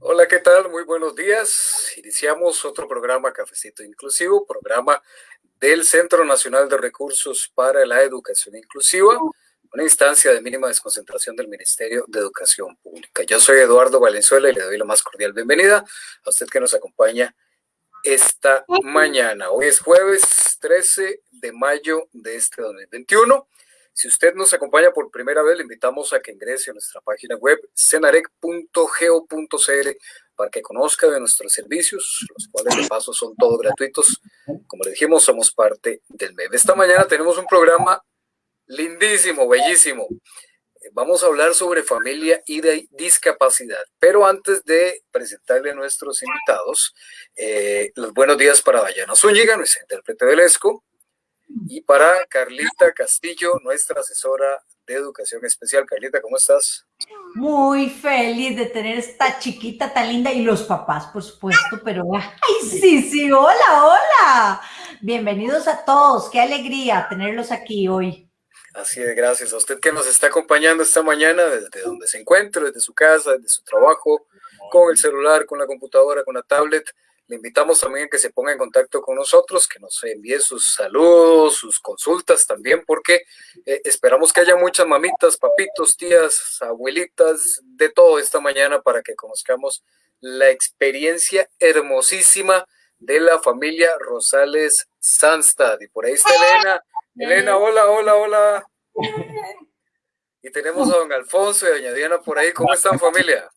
Hola, ¿qué tal? Muy buenos días. Iniciamos otro programa Cafecito Inclusivo, programa del Centro Nacional de Recursos para la Educación Inclusiva, una instancia de mínima desconcentración del Ministerio de Educación Pública. Yo soy Eduardo Valenzuela y le doy la más cordial bienvenida a usted que nos acompaña esta mañana. Hoy es jueves 13 de mayo de este 2021. Si usted nos acompaña por primera vez, le invitamos a que ingrese a nuestra página web cenarec.go.cl para que conozca de nuestros servicios, los cuales de paso son todos gratuitos. Como le dijimos, somos parte del MEV. Esta mañana tenemos un programa lindísimo, bellísimo. Vamos a hablar sobre familia y de discapacidad. Pero antes de presentarle a nuestros invitados, eh, los buenos días para Dayana Zúñiga, nuestra intérprete del ESCO, y para Carlita Castillo, nuestra asesora de educación especial. Carlita, ¿cómo estás? Muy feliz de tener esta chiquita tan linda y los papás, por supuesto, pero ¡ay, sí, sí! ¡Hola, hola! Bienvenidos a todos, qué alegría tenerlos aquí hoy. Así es, gracias a usted que nos está acompañando esta mañana desde donde se encuentra, desde su casa, desde su trabajo, con el celular, con la computadora, con la tablet. Le invitamos también a que se ponga en contacto con nosotros, que nos envíe sus saludos, sus consultas también, porque eh, esperamos que haya muchas mamitas, papitos, tías, abuelitas, de todo esta mañana para que conozcamos la experiencia hermosísima de la familia Rosales Sanstad. Y por ahí está Elena. Elena, hola, hola, hola. Y tenemos a don Alfonso y a doña Diana por ahí. ¿Cómo están familia?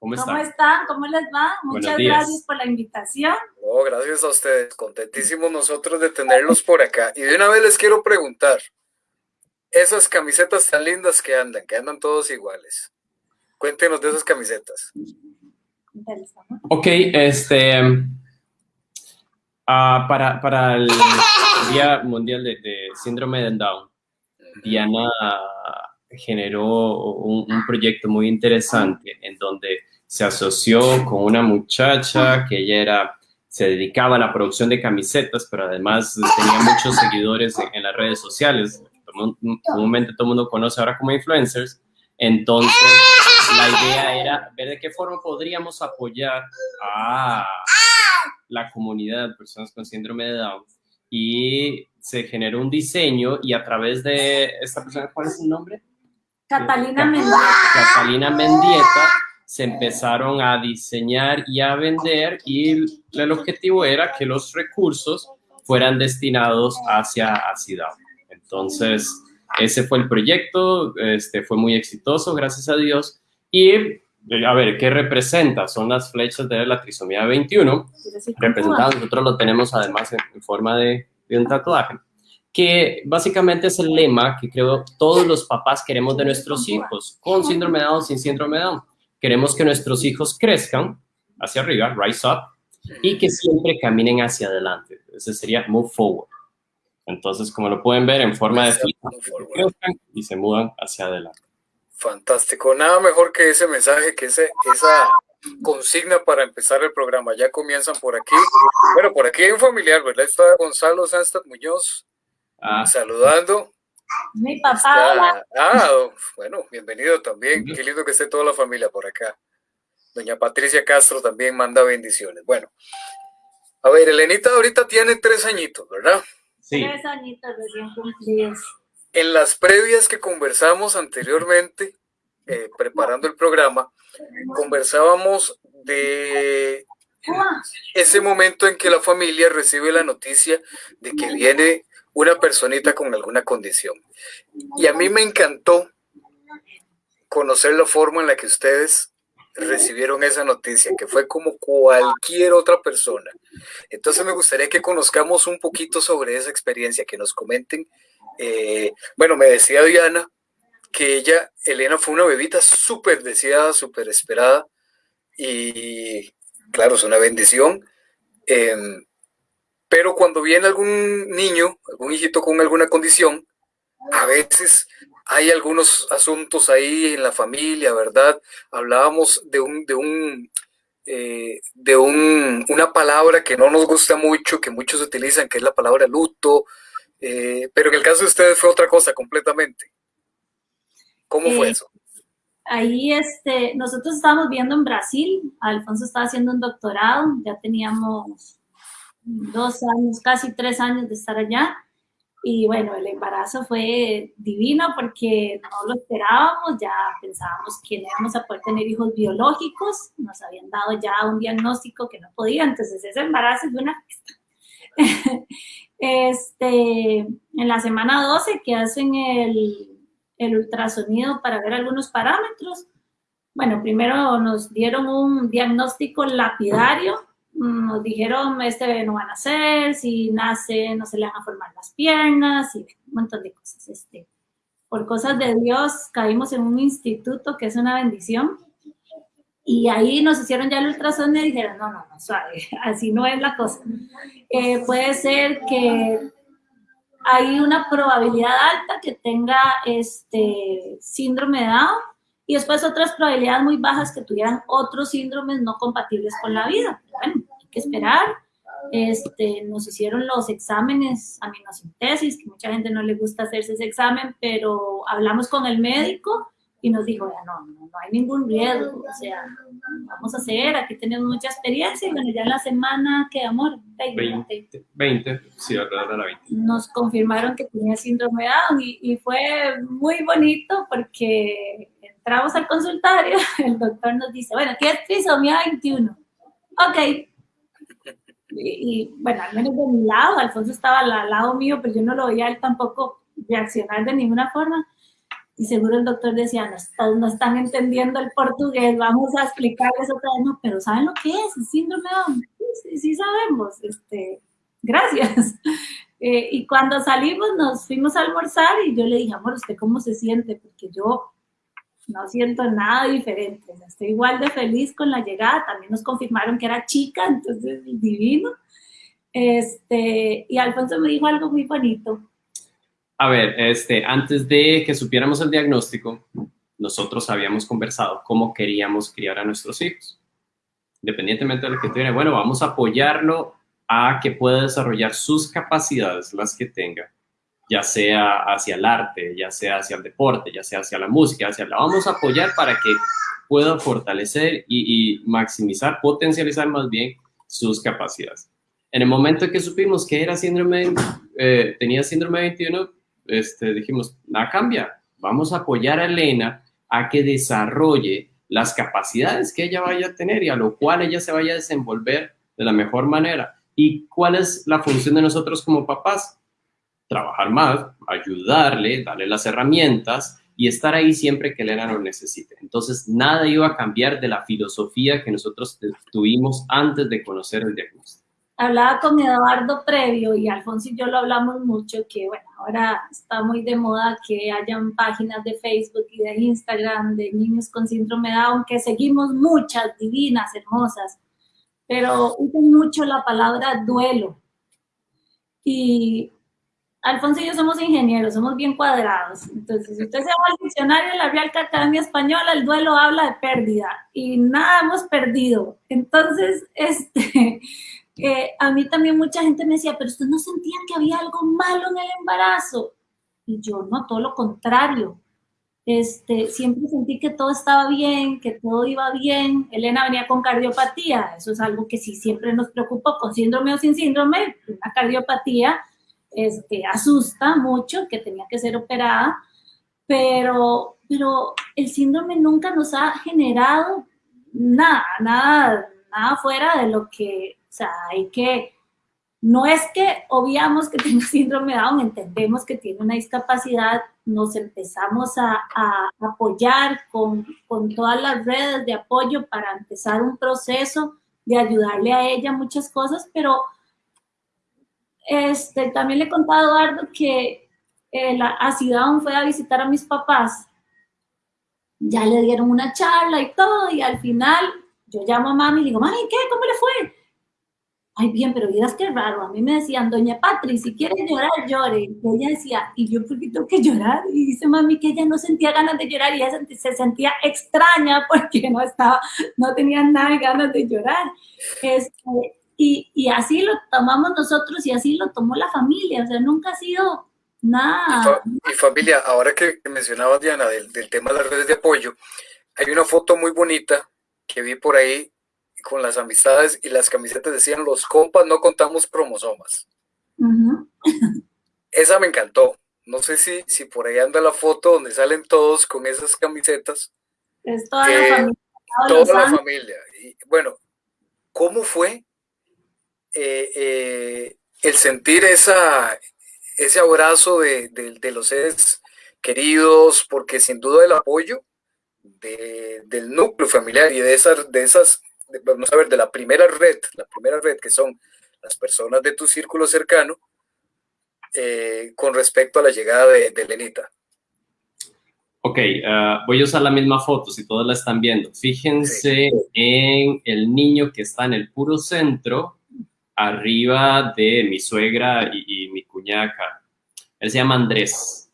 ¿Cómo están? ¿Cómo les va? Muchas gracias por la invitación. Oh, gracias a ustedes. Contentísimos nosotros de tenerlos por acá. Y de una vez les quiero preguntar, esas camisetas tan lindas que andan, que andan todos iguales. Cuéntenos de esas camisetas. Ok, este... Ah, para, el Día Mundial de, Síndrome de Down, Diana generó un, proyecto muy interesante en donde se asoció con una muchacha que ella era, se dedicaba a la producción de camisetas, pero además tenía muchos seguidores en, las redes sociales. Comúnmente todo el mundo conoce ahora como influencers. Entonces, la idea era ver de qué forma podríamos apoyar a la comunidad, personas con síndrome de Down. Y se generó un diseño y a través de esta persona, ¿cuál es su nombre? Catalina Mendieta. Catalina Mendieta se empezaron a diseñar y a vender y el objetivo era que los recursos fueran destinados hacia ACIDAO. Entonces, ese fue el proyecto, este, fue muy exitoso, gracias a Dios. Y, a ver, ¿qué representa? Son las flechas de la trisomía 21, representadas, nosotros lo tenemos además en, forma de, de un tatuaje que básicamente es el lema que creo todos los papás queremos de nuestros hijos, con síndrome de Down, sin síndrome de Down. Queremos que nuestros hijos crezcan hacia arriba, rise up, y que siempre caminen hacia adelante. Ese sería move forward. Entonces, como lo pueden ver en forma de fila, crezcan y se mudan hacia adelante. Fantástico. Nada mejor que ese mensaje, que ese, esa consigna para empezar el programa. Ya comienzan por aquí. Bueno, por aquí hay un familiar, ¿verdad? Está Gonzalo Sanstad Muñoz ah. saludando. Mi papá. Ah, bueno, bienvenido también. Qué lindo que esté toda la familia por acá. Doña Patricia Castro también manda bendiciones. Bueno, a ver, Elenita ahorita tiene tres añitos, ¿verdad? Sí. Tres añitos recién cumplidos. En las previas que conversamos anteriormente, eh, preparando el programa, conversábamos de ese momento en que la familia recibe la noticia de que viene una personita con alguna condición. Y a mí me encantó conocer la forma en la que ustedes recibieron esa noticia, que fue como cualquier otra persona. Entonces me gustaría que conozcamos un poquito sobre esa experiencia, que nos comenten. Eh, bueno, me decía Diana que ella, Elena, fue una bebita súper deseada, súper esperada, y claro, es una bendición. Em, pero cuando viene algún niño, algún hijito con alguna condición, a veces hay algunos asuntos ahí en la familia, ¿verdad? Hablábamos de un, de un, eh, de un, una palabra que no nos gusta mucho, que muchos utilizan, que es la palabra luto, eh, pero en el caso de ustedes fue otra cosa completamente. ¿Cómo fue eso? ahí este, nosotros estábamos viendo en Brasil, Alfonso estaba haciendo un doctorado, ya teníamos dos años, casi tres años de estar allá. Y bueno, el embarazo fue divino porque no lo esperábamos, ya pensábamos que no íbamos a poder tener hijos biológicos, nos habían dado ya un diagnóstico que no podía, entonces ese embarazo es una este, en la semana 12 que hacen el, el ultrasonido para ver algunos parámetros, bueno, primero nos dieron un diagnóstico lapidario nos dijeron, este bebé no va a nacer, si nace no se le van a formar las piernas y un montón de cosas. Este, por cosas de Dios caímos en un instituto que es una bendición y ahí nos hicieron ya el ultrasonido y dijeron, no, no, no, suave, así no es la cosa. Eh, puede ser que hay una probabilidad alta que tenga este síndrome de Down y después otras probabilidades muy bajas que tuvieran otros síndromes no compatibles con la vida. Bueno, hay que esperar. Este, nos hicieron los exámenes aminosintesis, que mucha gente no le gusta hacerse ese examen, pero hablamos con el médico y nos dijo, no, no, no hay ningún riesgo, o sea, vamos a hacer, aquí tenemos mucha experiencia y bueno, ya en la semana, ¿qué amor? 20, 20, sí, alrededor de la 20. Nos confirmaron que tenía síndrome de Down y, y fue muy bonito porque entramos al consultorio, el doctor nos dice, bueno, ¿qué es trisomía 21? Ok. Y, bueno, al menos de mi lado, Alfonso estaba al lado mío, pero yo no lo veía él tampoco reaccionar de ninguna forma. Y seguro el doctor decía, no, no están entendiendo el portugués, vamos a explicarles otra vez. No, pero ¿saben lo que es? El síndrome de Sí, sí, sabemos. Este, gracias. Eh, y cuando salimos, nos fuimos a almorzar y yo le dije, amor, ¿usted cómo se siente? Porque yo no siento nada diferente, estoy igual de feliz con la llegada, también nos confirmaron que era chica, entonces divino. Este, y Alfonso me dijo algo muy bonito. A ver, este, antes de que supiéramos el diagnóstico, nosotros habíamos conversado cómo queríamos criar a nuestros hijos. Independientemente de lo que tuviera, bueno, vamos a apoyarlo a que pueda desarrollar sus capacidades, las que tenga, ya sea hacia el arte, ya sea hacia el deporte, ya sea hacia la música, hacia la vamos a apoyar para que pueda fortalecer y, maximizar, potencializar más bien sus capacidades. En el momento que supimos que era síndrome, eh, tenía síndrome 21, este, dijimos, nada cambia, vamos a apoyar a Elena a que desarrolle las capacidades que ella vaya a tener y a lo cual ella se vaya a desenvolver de la mejor manera. ¿Y cuál es la función de nosotros como papás? Trabajar más, ayudarle, darle las herramientas y estar ahí siempre que Elena lo necesite. Entonces, nada iba a cambiar de la filosofía que nosotros tuvimos antes de conocer el diagnóstico. Hablaba con Eduardo previo y Alfonso y yo lo hablamos mucho, que bueno, ahora está muy de moda que hayan páginas de Facebook y de Instagram de niños con síndrome de Down, que seguimos muchas divinas, hermosas, pero usan mucho la palabra duelo. Y Alfonso y yo somos ingenieros, somos bien cuadrados. Entonces, si usted se va al diccionario de la Real Academia Española, el duelo habla de pérdida y nada hemos perdido. Entonces, este, eh, a mí también mucha gente me decía, pero usted no sentía que había algo malo en el embarazo. Y yo, no, todo lo contrario. Este, siempre sentí que todo estaba bien, que todo iba bien. Elena venía con cardiopatía, eso es algo que sí siempre nos preocupó, con síndrome o sin síndrome, una cardiopatía este, asusta mucho que tenía que ser operada, pero, pero el síndrome nunca nos ha generado nada, nada, nada fuera de lo que, o sea, hay que, no es que obviamos que tiene síndrome Down, entendemos que tiene una discapacidad, nos empezamos a, a apoyar con, con, todas las redes de apoyo para empezar un proceso de ayudarle a ella muchas cosas, pero este, también le he contado a Eduardo que eh, la, a Ciudad fue a visitar a mis papás. Ya le dieron una charla y todo, y al final yo llamo a mami y digo, mami, ¿qué? ¿Cómo le fue? Ay, bien, pero miras qué raro. A mí me decían, doña Patri, si quiere llorar, llore. Y ella decía, ¿y yo por qué tengo que llorar? Y dice mami que ella no sentía ganas de llorar y ella se sentía extraña porque no estaba, no tenía nada ganas de llorar. Este, y, así lo tomamos nosotros y así lo tomó la familia, o sea, nunca ha sido nada. Y, familia, ahora que mencionabas, Diana, del, tema de las redes de apoyo, hay una foto muy bonita que vi por ahí con las amistades y las camisetas decían los compas no contamos cromosomas. Esa me encantó. No sé si, si por ahí anda la foto donde salen todos con esas camisetas. Es toda la familia. Toda la familia. Y, bueno, ¿cómo fue eh, eh, el sentir esa, ese abrazo de, de, los seres queridos? Porque sin duda el apoyo de, del núcleo familiar y de esas, de esas, vamos a ver, de la primera red, la primera red que son las personas de tu círculo cercano, eh, con respecto a la llegada de, de Lenita. Ok, uh, voy a usar la misma foto si todos la están viendo. Fíjense en el niño que está en el puro centro, arriba de mi suegra y, mi cuñaca. Él se llama Andrés.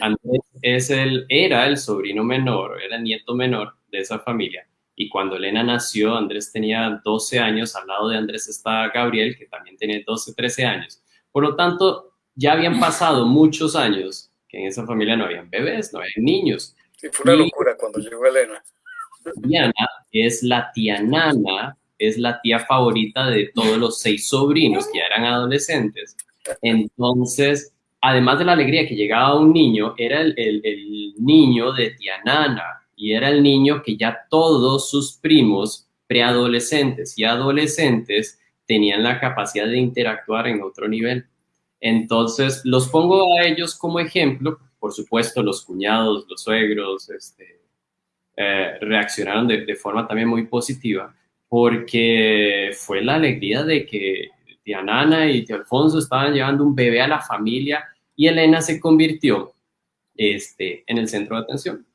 Andrés es el, era el sobrino menor, era el nieto menor de esa familia. Y cuando Elena nació, Andrés tenía 12 años. Al lado de Andrés está Gabriel, que también tiene 12, 13 años. Por lo tanto, ya habían pasado muchos años que en esa familia no habían bebés, no habían niños. Sí, fue una locura cuando llegó Elena. Diana es la tía Nana, es la tía favorita de todos los seis sobrinos que ya eran adolescentes. Entonces, además de la alegría que llegaba un niño, era el, el, niño de tía Nana y era el niño que ya todos sus primos preadolescentes y adolescentes tenían la capacidad de interactuar en otro nivel. Entonces, los pongo a ellos como ejemplo. Por supuesto, los cuñados, los suegros, este, eh, reaccionaron de, forma también muy positiva, porque fue la alegría de que tía Nana y tía Alfonso estaban llevando un bebé a la familia y Elena se convirtió este, en el centro de atención.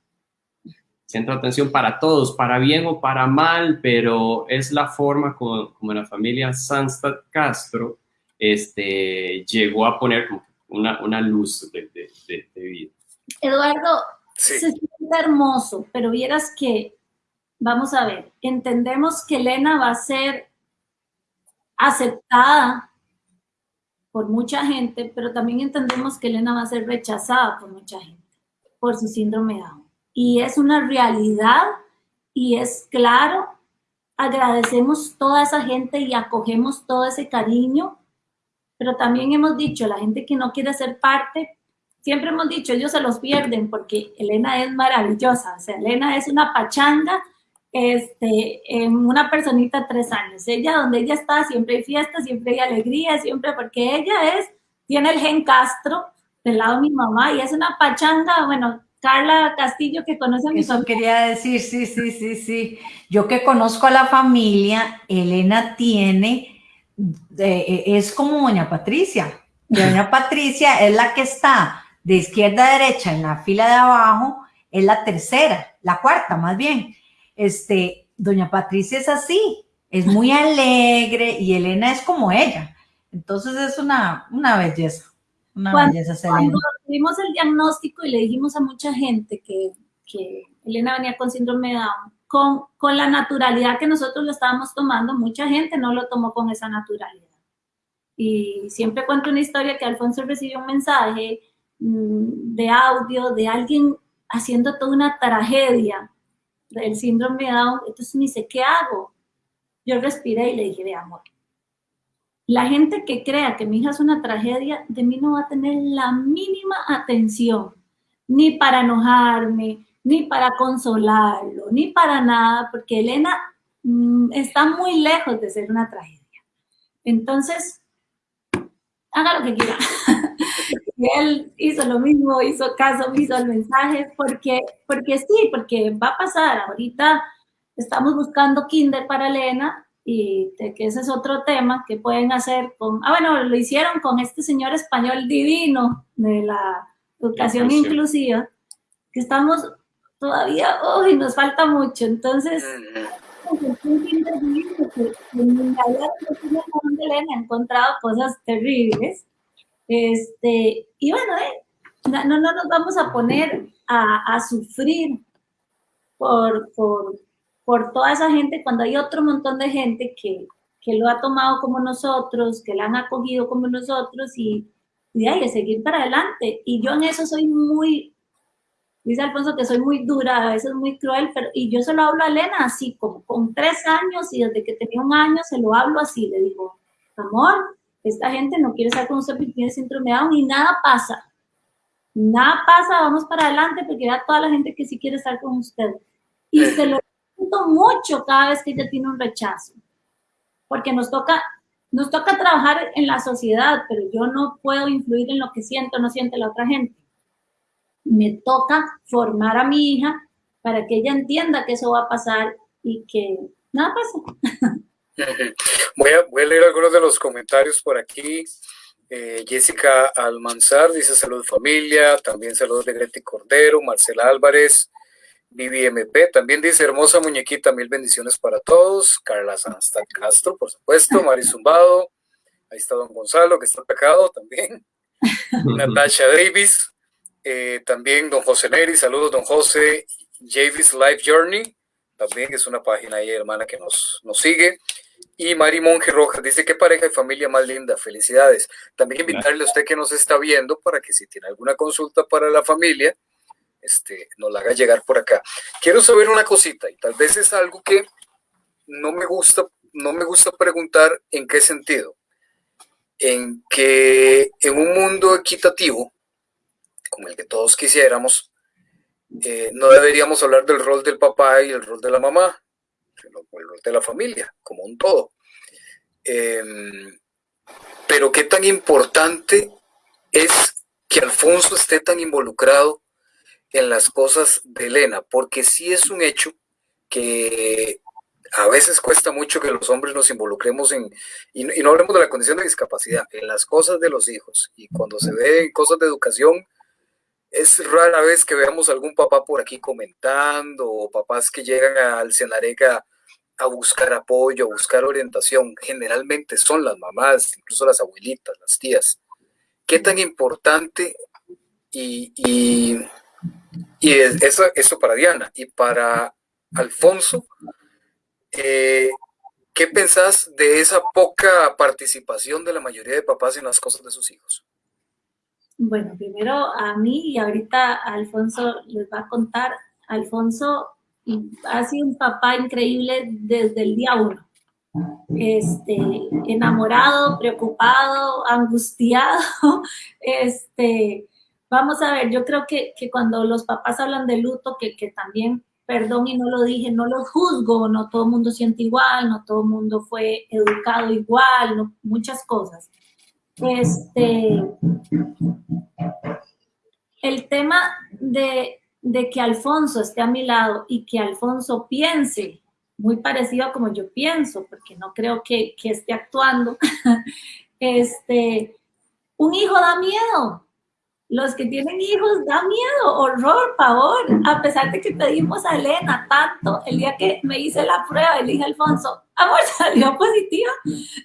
Centro de atención para todos, para bien o para mal, pero es la forma como, como la familia Sanstad Castro este, llegó a poner una, una luz de, de, vida. Eduardo, se siente hermoso, pero vieras que, vamos a ver, entendemos que Elena va a ser aceptada por mucha gente, pero también entendemos que Elena va a ser rechazada por mucha gente, por su síndrome Down. Y es una realidad y es claro, agradecemos toda esa gente y acogemos todo ese cariño pero también hemos dicho, la gente que no quiere ser parte, siempre hemos dicho, ellos se los pierden porque Elena es maravillosa, o sea, Elena es una pachanga, este, en una personita de tres años. Ella, donde ella está, siempre hay fiesta, siempre hay alegría, siempre, porque ella es, tiene el gen Castro del lado de mi mamá y es una pachanga, bueno, Carla Castillo que conoce a mi Eso quería decir, sí, sí, sí, sí. Yo que conozco a la familia, Elena tiene e, es como doña Patricia. Doña Patricia es la que está de izquierda a derecha en la fila de abajo, es la tercera, la cuarta más bien. Este, doña Patricia es así, es muy alegre y Elena es como ella. Entonces es una, una belleza, una cuando, belleza. Cuando tuvimos el diagnóstico y le dijimos a mucha gente que, que Elena venía con síndrome de Down, con, la naturalidad que nosotros lo estábamos tomando, mucha gente no lo tomó con esa naturalidad. Y siempre cuento una historia que Alfonso recibió un mensaje mm, de audio de alguien haciendo toda una tragedia del síndrome Down. Entonces me dice, ¿qué hago? Yo respiré y le dije, de amor, la gente que crea que mi hija es una tragedia, de mí no va a tener la mínima atención, ni para enojarme, ni para consolarlo, ni para nada, porque Elena mm, está muy lejos de ser una tragedia. Entonces, haga lo que quiera. y él hizo lo mismo, hizo caso, hizo el mensaje, porque, porque sí, porque va a pasar. Ahorita estamos buscando kinder para Elena y que ese es otro tema que pueden hacer con, ah, bueno, lo hicieron con este señor español divino de la educación inclusiva, que estamos todavía, hoy nos falta mucho. Entonces, he encontrado cosas terribles. Este, y bueno, eh, no, no nos vamos a poner a, a sufrir por, por, por, toda esa gente cuando hay otro montón de gente que, que lo ha tomado como nosotros, que la han acogido como nosotros y, y hay que seguir para adelante. Y yo en eso soy muy Dice Alfonso que soy muy dura, a veces muy cruel, pero y yo se lo hablo a Elena así, como con tres años y desde que tenía un año se lo hablo así, le digo, amor, esta gente no quiere estar con usted porque tiene síndrome de Down y nada pasa. Nada pasa, vamos para adelante porque vea toda la gente que sí quiere estar con usted. Y se lo siento mucho cada vez que ella tiene un rechazo. Porque nos toca, nos toca trabajar en la sociedad, pero yo no puedo influir en lo que siento o no siente la otra gente me toca formar a mi hija para que ella entienda que eso va a pasar y que nada pasa. Voy a, voy a leer algunos de los comentarios por aquí. Eh, Jessica Almanzar dice salud familia, también saludos de Greti Cordero, Marcela Álvarez, Vivi MP, también dice hermosa muñequita, mil bendiciones para todos, Carla Sanstad Castro, por supuesto, Mari Zumbado, ahí está don Gonzalo, que está pecado también, Natasha Davis, eh, también don José Neri, saludos don José, Javis Life Journey, también es una página ahí hermana que nos, nos sigue. Y Mari Monge Rojas dice que pareja y familia más linda, felicidades. También invitarle a usted que nos está viendo para que si tiene alguna consulta para la familia, este, nos la haga llegar por acá. Quiero saber una cosita y tal vez es algo que no me gusta, no me gusta preguntar en qué sentido. En que en un mundo equitativo, como el que todos quisiéramos, eh, no deberíamos hablar del rol del papá y el rol de la mamá, sino el rol de la familia, como un todo. Em, pero qué tan importante es que Alfonso esté tan involucrado en las cosas de Elena, porque sí es un hecho que a veces cuesta mucho que los hombres nos involucremos en, y no, hablemos de la condición de discapacidad, en las cosas de los hijos. Y cuando se ve en cosas de educación, es rara vez que veamos algún papá por aquí comentando o papás que llegan al Senarega a buscar apoyo, a buscar orientación. Generalmente son las mamás, incluso las abuelitas, las tías. ¿Qué tan importante y, y, eso, eso, para Diana y para Alfonso? Eh, ¿Qué pensás de esa poca participación de la mayoría de papás en las cosas de sus hijos? Bueno, primero a mí y ahorita Alfonso les va a contar. Alfonso ha sido un papá increíble desde el día uno. Este, enamorado, preocupado, angustiado. Este, vamos a ver, yo creo que, cuando los papás hablan de luto, que, que también, perdón y no lo dije, no lo juzgo, no todo el mundo siente igual, no todo el mundo fue educado igual, no, muchas cosas. Este, el tema de, que Alfonso esté a mi lado y que Alfonso piense muy parecido a como yo pienso, porque no creo que, que esté actuando, este, un hijo da miedo, los que tienen hijos da miedo, horror, pavor, a pesar de que pedimos a Elena tanto, el día que me hice la prueba, le dije a Alfonso, amor, salió positiva,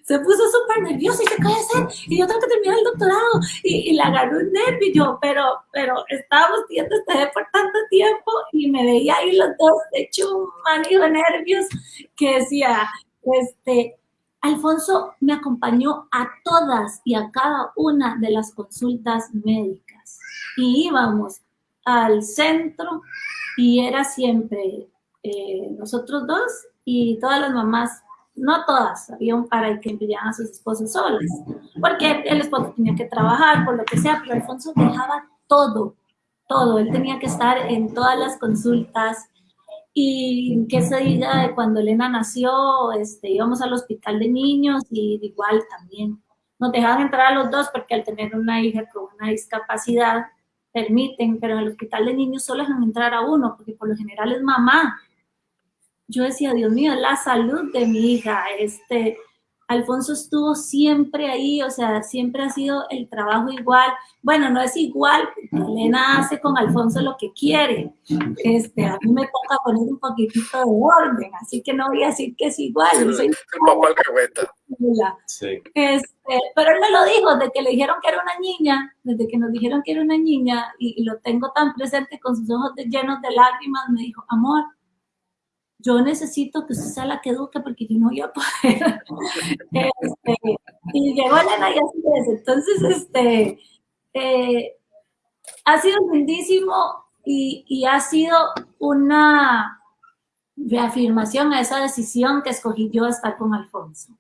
se puso súper nervioso y se cae hacer, y yo tengo que terminar el doctorado, y, y le agarró un nervio, yo, pero, pero estábamos viendo este por tanto tiempo, y me veía ahí los dos hecho un de nervios, que decía, este, Alfonso me acompañó a todas y a cada una de las consultas médicas y íbamos al centro y era siempre eh, nosotros dos y todas las mamás, no todas, había un par que enviaban a sus esposas solas, porque el esposo tenía que trabajar, por lo que sea, pero Alfonso dejaba todo, todo, él tenía que estar en todas las consultas, y que se diga de cuando Elena nació, este, íbamos al hospital de niños y igual también nos dejaban entrar a los dos porque al tener una hija con una discapacidad, permiten, pero en el hospital de niños solo dejan entrar a uno, porque por lo general es mamá. Yo decía, Dios mío, la salud de mi hija, este, Alfonso estuvo siempre ahí, o sea, siempre ha sido el trabajo igual. Bueno, no es igual, Elena hace con Alfonso lo que quiere. Este, a mí me toca poner un poquitito de orden, así que no voy a decir que es igual. soy el papá sí. este, pero él me lo dijo, de que le dijeron que era una niña, desde que nos dijeron que era una niña, y, y lo tengo tan presente con sus ojos llenos de lágrimas, me dijo, amor, yo necesito que usted sea la que eduque porque yo no voy a poder. Este, y llegó Elena y así es. Entonces, este, eh, ha sido lindísimo y, y ha sido una reafirmación a esa decisión que escogí yo de estar con Alfonso.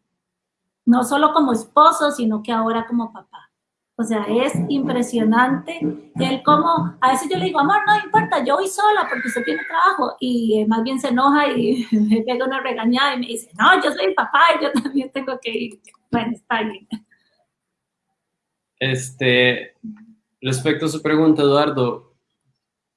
No solo como esposo, sino que ahora como papá. O sea, es impresionante el cómo, a veces yo le digo, amor, no importa, yo voy sola porque usted tiene trabajo y más bien se enoja y me pega una regañada y me dice, no, yo soy el papá y yo también tengo que ir. Bueno, está bien. Este, respecto a su pregunta, Eduardo,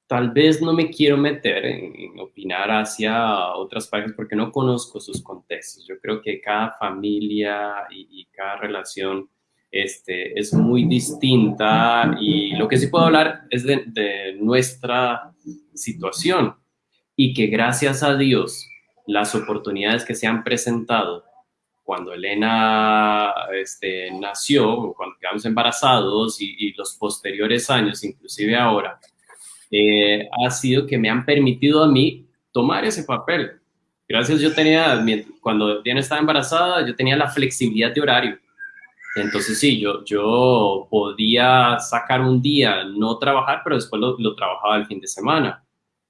tal vez no me quiero meter en, opinar hacia otras parejas porque no conozco sus contextos. Yo creo que cada familia y cada relación este, es muy distinta y lo que sí puedo hablar es de, nuestra situación y que gracias a Dios las oportunidades que se han presentado cuando Elena este, nació, cuando quedamos embarazados y, los posteriores años, inclusive ahora, eh, ha sido que me han permitido a mí tomar ese papel. Gracias, yo tenía, cuando Diana estaba embarazada, yo tenía la flexibilidad de horario entonces sí, yo, yo podía sacar un día, no trabajar, pero después lo, lo trabajaba el fin de semana,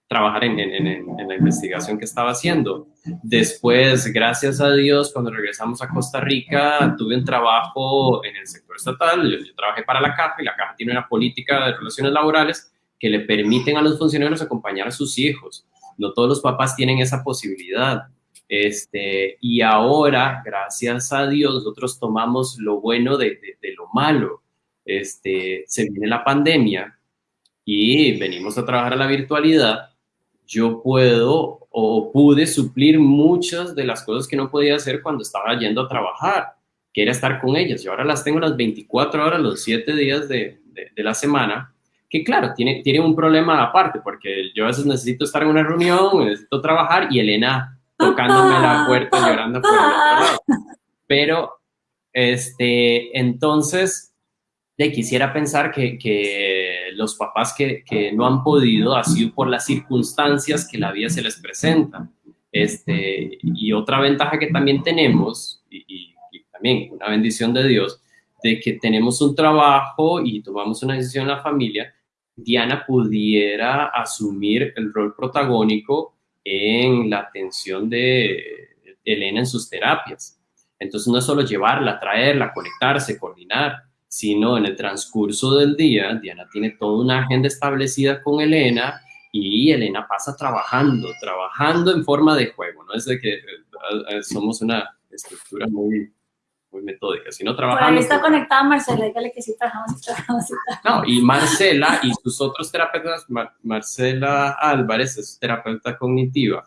trabajar en, en, en, la investigación que estaba haciendo. Después, gracias a Dios, cuando regresamos a Costa Rica, tuve un trabajo en el sector estatal, yo, yo trabajé para la Caja y la Caja tiene una política de relaciones laborales que le permiten a los funcionarios acompañar a sus hijos. No todos los papás tienen esa posibilidad. Este, y ahora, gracias a Dios, nosotros tomamos lo bueno de, lo malo. Este, se viene la pandemia y venimos a trabajar a la virtualidad. Yo puedo o pude suplir muchas de las cosas que no podía hacer cuando estaba yendo a trabajar, que era estar con ellas. Y ahora las tengo las 24 horas, los 7 días de, de la semana que claro, tiene, tiene un problema aparte, porque yo a veces necesito estar en una reunión, necesito trabajar y Elena tocándome la puerta, llorando. Pero, este, entonces, le quisiera pensar que, que los papás que, que, no han podido ha por las circunstancias que la vida se les presenta. Este, y otra ventaja que también tenemos, y, y también una bendición de Dios, de que tenemos un trabajo y tomamos una decisión en la familia, Diana pudiera asumir el rol protagónico en la atención de Elena en sus terapias. Entonces no es solo llevarla, traerla, conectarse, coordinar, sino en el transcurso del día, Diana tiene toda una agenda establecida con Elena y Elena pasa trabajando, trabajando en forma de juego, no es de que eh, eh, somos una estructura muy, muy metódica, sino trabajando. Bueno, ahí está conectada Marcela, dígale que sí trabajamos, trabajamos, No, y Marcela y sus otros terapeutas, Marcela Álvarez es terapeuta cognitiva,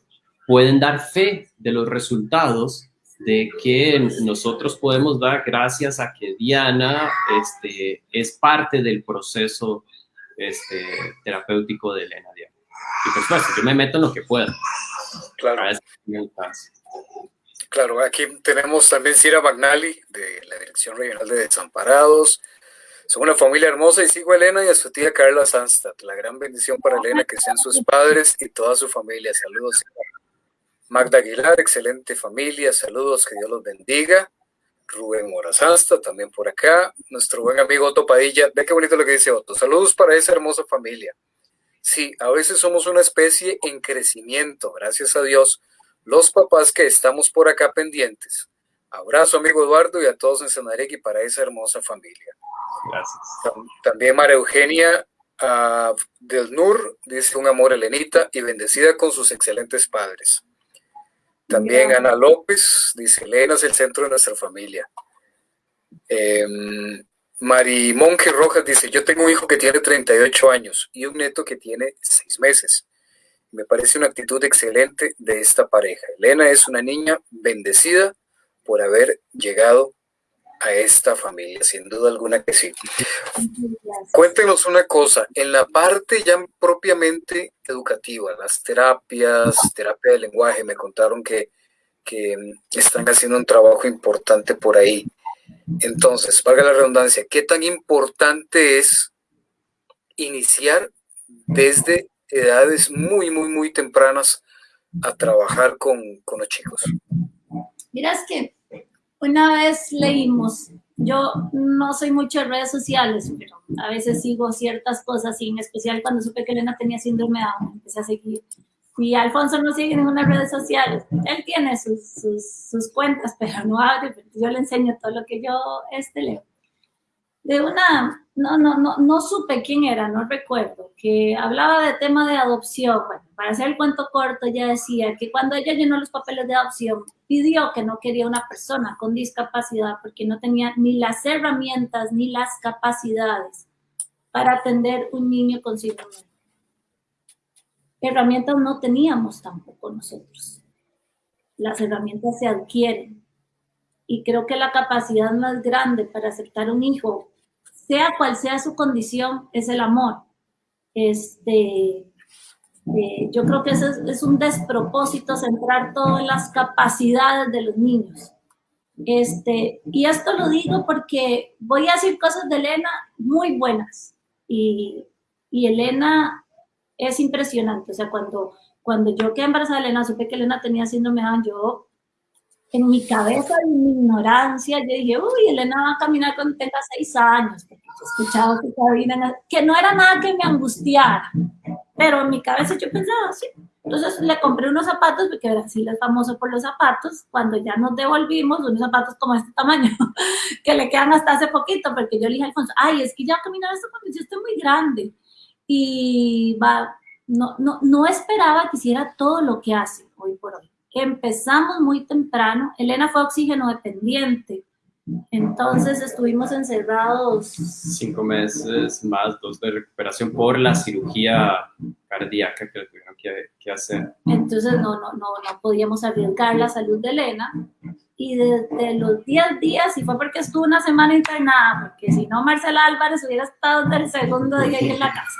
pueden dar fe de los resultados de que nosotros podemos dar gracias a que Diana este, es parte del proceso este, terapéutico de Elena Y por supuesto, yo me meto en lo que pueda. Claro. Claro, aquí tenemos también Cira Magnali de la Dirección Regional de Desamparados. Son una familia hermosa y sigo a Elena y a su tía Carla Sanstad. La gran bendición para Elena que sean sus padres y toda su familia. Saludos. Magda Aguilar, excelente familia. Saludos, que Dios los bendiga. Rubén Morazasta, también por acá. Nuestro buen amigo Otto Padilla. Ve qué bonito lo que dice Otto. Saludos para esa hermosa familia. Sí, a veces somos una especie en crecimiento, gracias a Dios los papás que estamos por acá pendientes. Abrazo, amigo Eduardo, y a todos en Sanareki para esa hermosa familia. Gracias. También María Eugenia uh, del Nur dice un amor Elenita y bendecida con sus excelentes padres. También Ana López dice, Elena es el centro de nuestra familia. Eh, Mari Monje Rojas dice, yo tengo un hijo que tiene 38 años y un neto que tiene 6 meses. Me parece una actitud excelente de esta pareja. Elena es una niña bendecida por haber llegado a esta familia, sin duda alguna que sí. Cuéntenos una cosa, en la parte ya propiamente educativa, las terapias, terapia de lenguaje, me contaron que, que están haciendo un trabajo importante por ahí. Entonces, valga la redundancia, ¿qué tan importante es iniciar desde edades muy, muy, muy tempranas a trabajar con, con los chicos. Miras que una vez leímos yo no soy mucho de redes sociales, pero a veces sigo ciertas cosas y en especial cuando supe que Elena tenía síndrome de Down, empecé a seguir. Y Alfonso no sigue ninguna redes sociales. Él tiene sus, sus, cuentas, pero no abre, yo le enseño todo lo que yo este, leo de una, no, no, no, no supe quién era, no recuerdo, que hablaba de tema de adopción. Bueno, para hacer el cuento corto, ella decía que cuando ella llenó los papeles de adopción, pidió que no quería una persona con discapacidad porque no tenía ni las herramientas ni las capacidades para atender un niño con síndrome. Herramientas no teníamos tampoco nosotros. Las herramientas se adquieren. Y creo que la capacidad más grande para aceptar un hijo sea cual sea su condición, es el amor. Este, eh, yo creo que eso es, un despropósito centrar todas las capacidades de los niños. Este, y esto lo digo porque voy a decir cosas de Elena muy buenas. Y, y Elena es impresionante. O sea, cuando, cuando yo quedé embarazada de Elena, supe que Elena tenía síndrome de Down, yo en mi cabeza, en mi ignorancia, yo dije, uy, Elena va a caminar cuando tenga seis años, porque he escuchado que, que no era nada que me angustiara, pero en mi cabeza yo pensaba así. Entonces le compré unos zapatos, porque Brasil es famoso por los zapatos, cuando ya nos devolvimos, unos zapatos como este tamaño, que le quedan hasta hace poquito, porque yo le dije a Alfonso, ay, es que ya caminar esto cuando yo estoy muy grande. Y va, no, no, no esperaba que hiciera todo lo que hace hoy por hoy empezamos muy temprano. Elena fue oxígeno dependiente. Entonces estuvimos encerrados. Cinco meses más, dos de recuperación por la cirugía cardíaca que tuvieron que, hacer. Entonces no, no, no, no podíamos arriesgar la salud de Elena. Y desde los 10 días, y fue porque estuvo una semana internada, porque si no, Marcela Álvarez hubiera estado del segundo día ahí en la casa.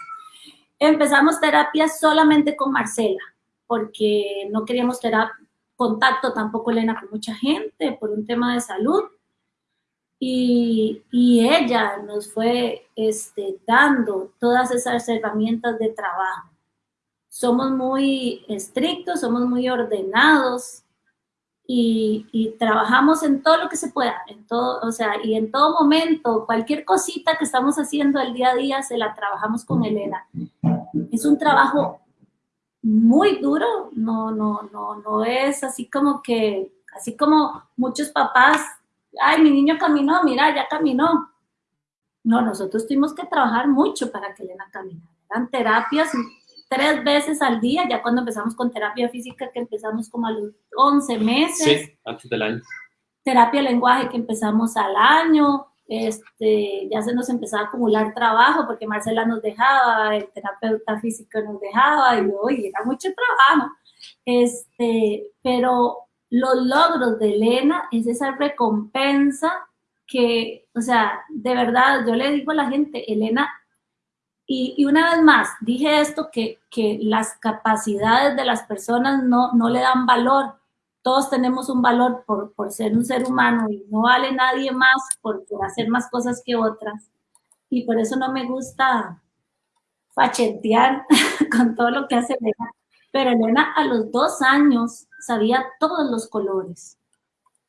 Empezamos terapia solamente con Marcela, porque no queríamos terapia, contacto tampoco Elena con mucha gente por un tema de salud. Y, ella nos fue este, dando todas esas herramientas de trabajo. Somos muy estrictos, somos muy ordenados y, y, trabajamos en todo lo que se pueda, en todo, o sea, y en todo momento, cualquier cosita que estamos haciendo el día a día, se la trabajamos con Elena. Es un trabajo muy duro, no, no, no, no es así como que, así como muchos papás, ay, mi niño caminó, mira, ya caminó. No, nosotros tuvimos que trabajar mucho para que Elena caminara. Eran terapias tres veces al día, ya cuando empezamos con terapia física, que empezamos como a los 11 meses. Sí, antes del año. Terapia lenguaje que empezamos al año, este, ya se nos empezaba a acumular trabajo porque Marcela nos dejaba, el terapeuta físico nos dejaba, y hoy era mucho trabajo. Este, pero los logros de Elena es esa recompensa que, o sea, de verdad, yo le digo a la gente, Elena, y, y una vez más, dije esto, que, que, las capacidades de las personas no, no le dan valor, todos tenemos un valor por, por, ser un ser humano y no vale nadie más por, hacer más cosas que otras. Y por eso no me gusta fachetear con todo lo que hace Elena. Pero Elena a los dos años sabía todos los colores.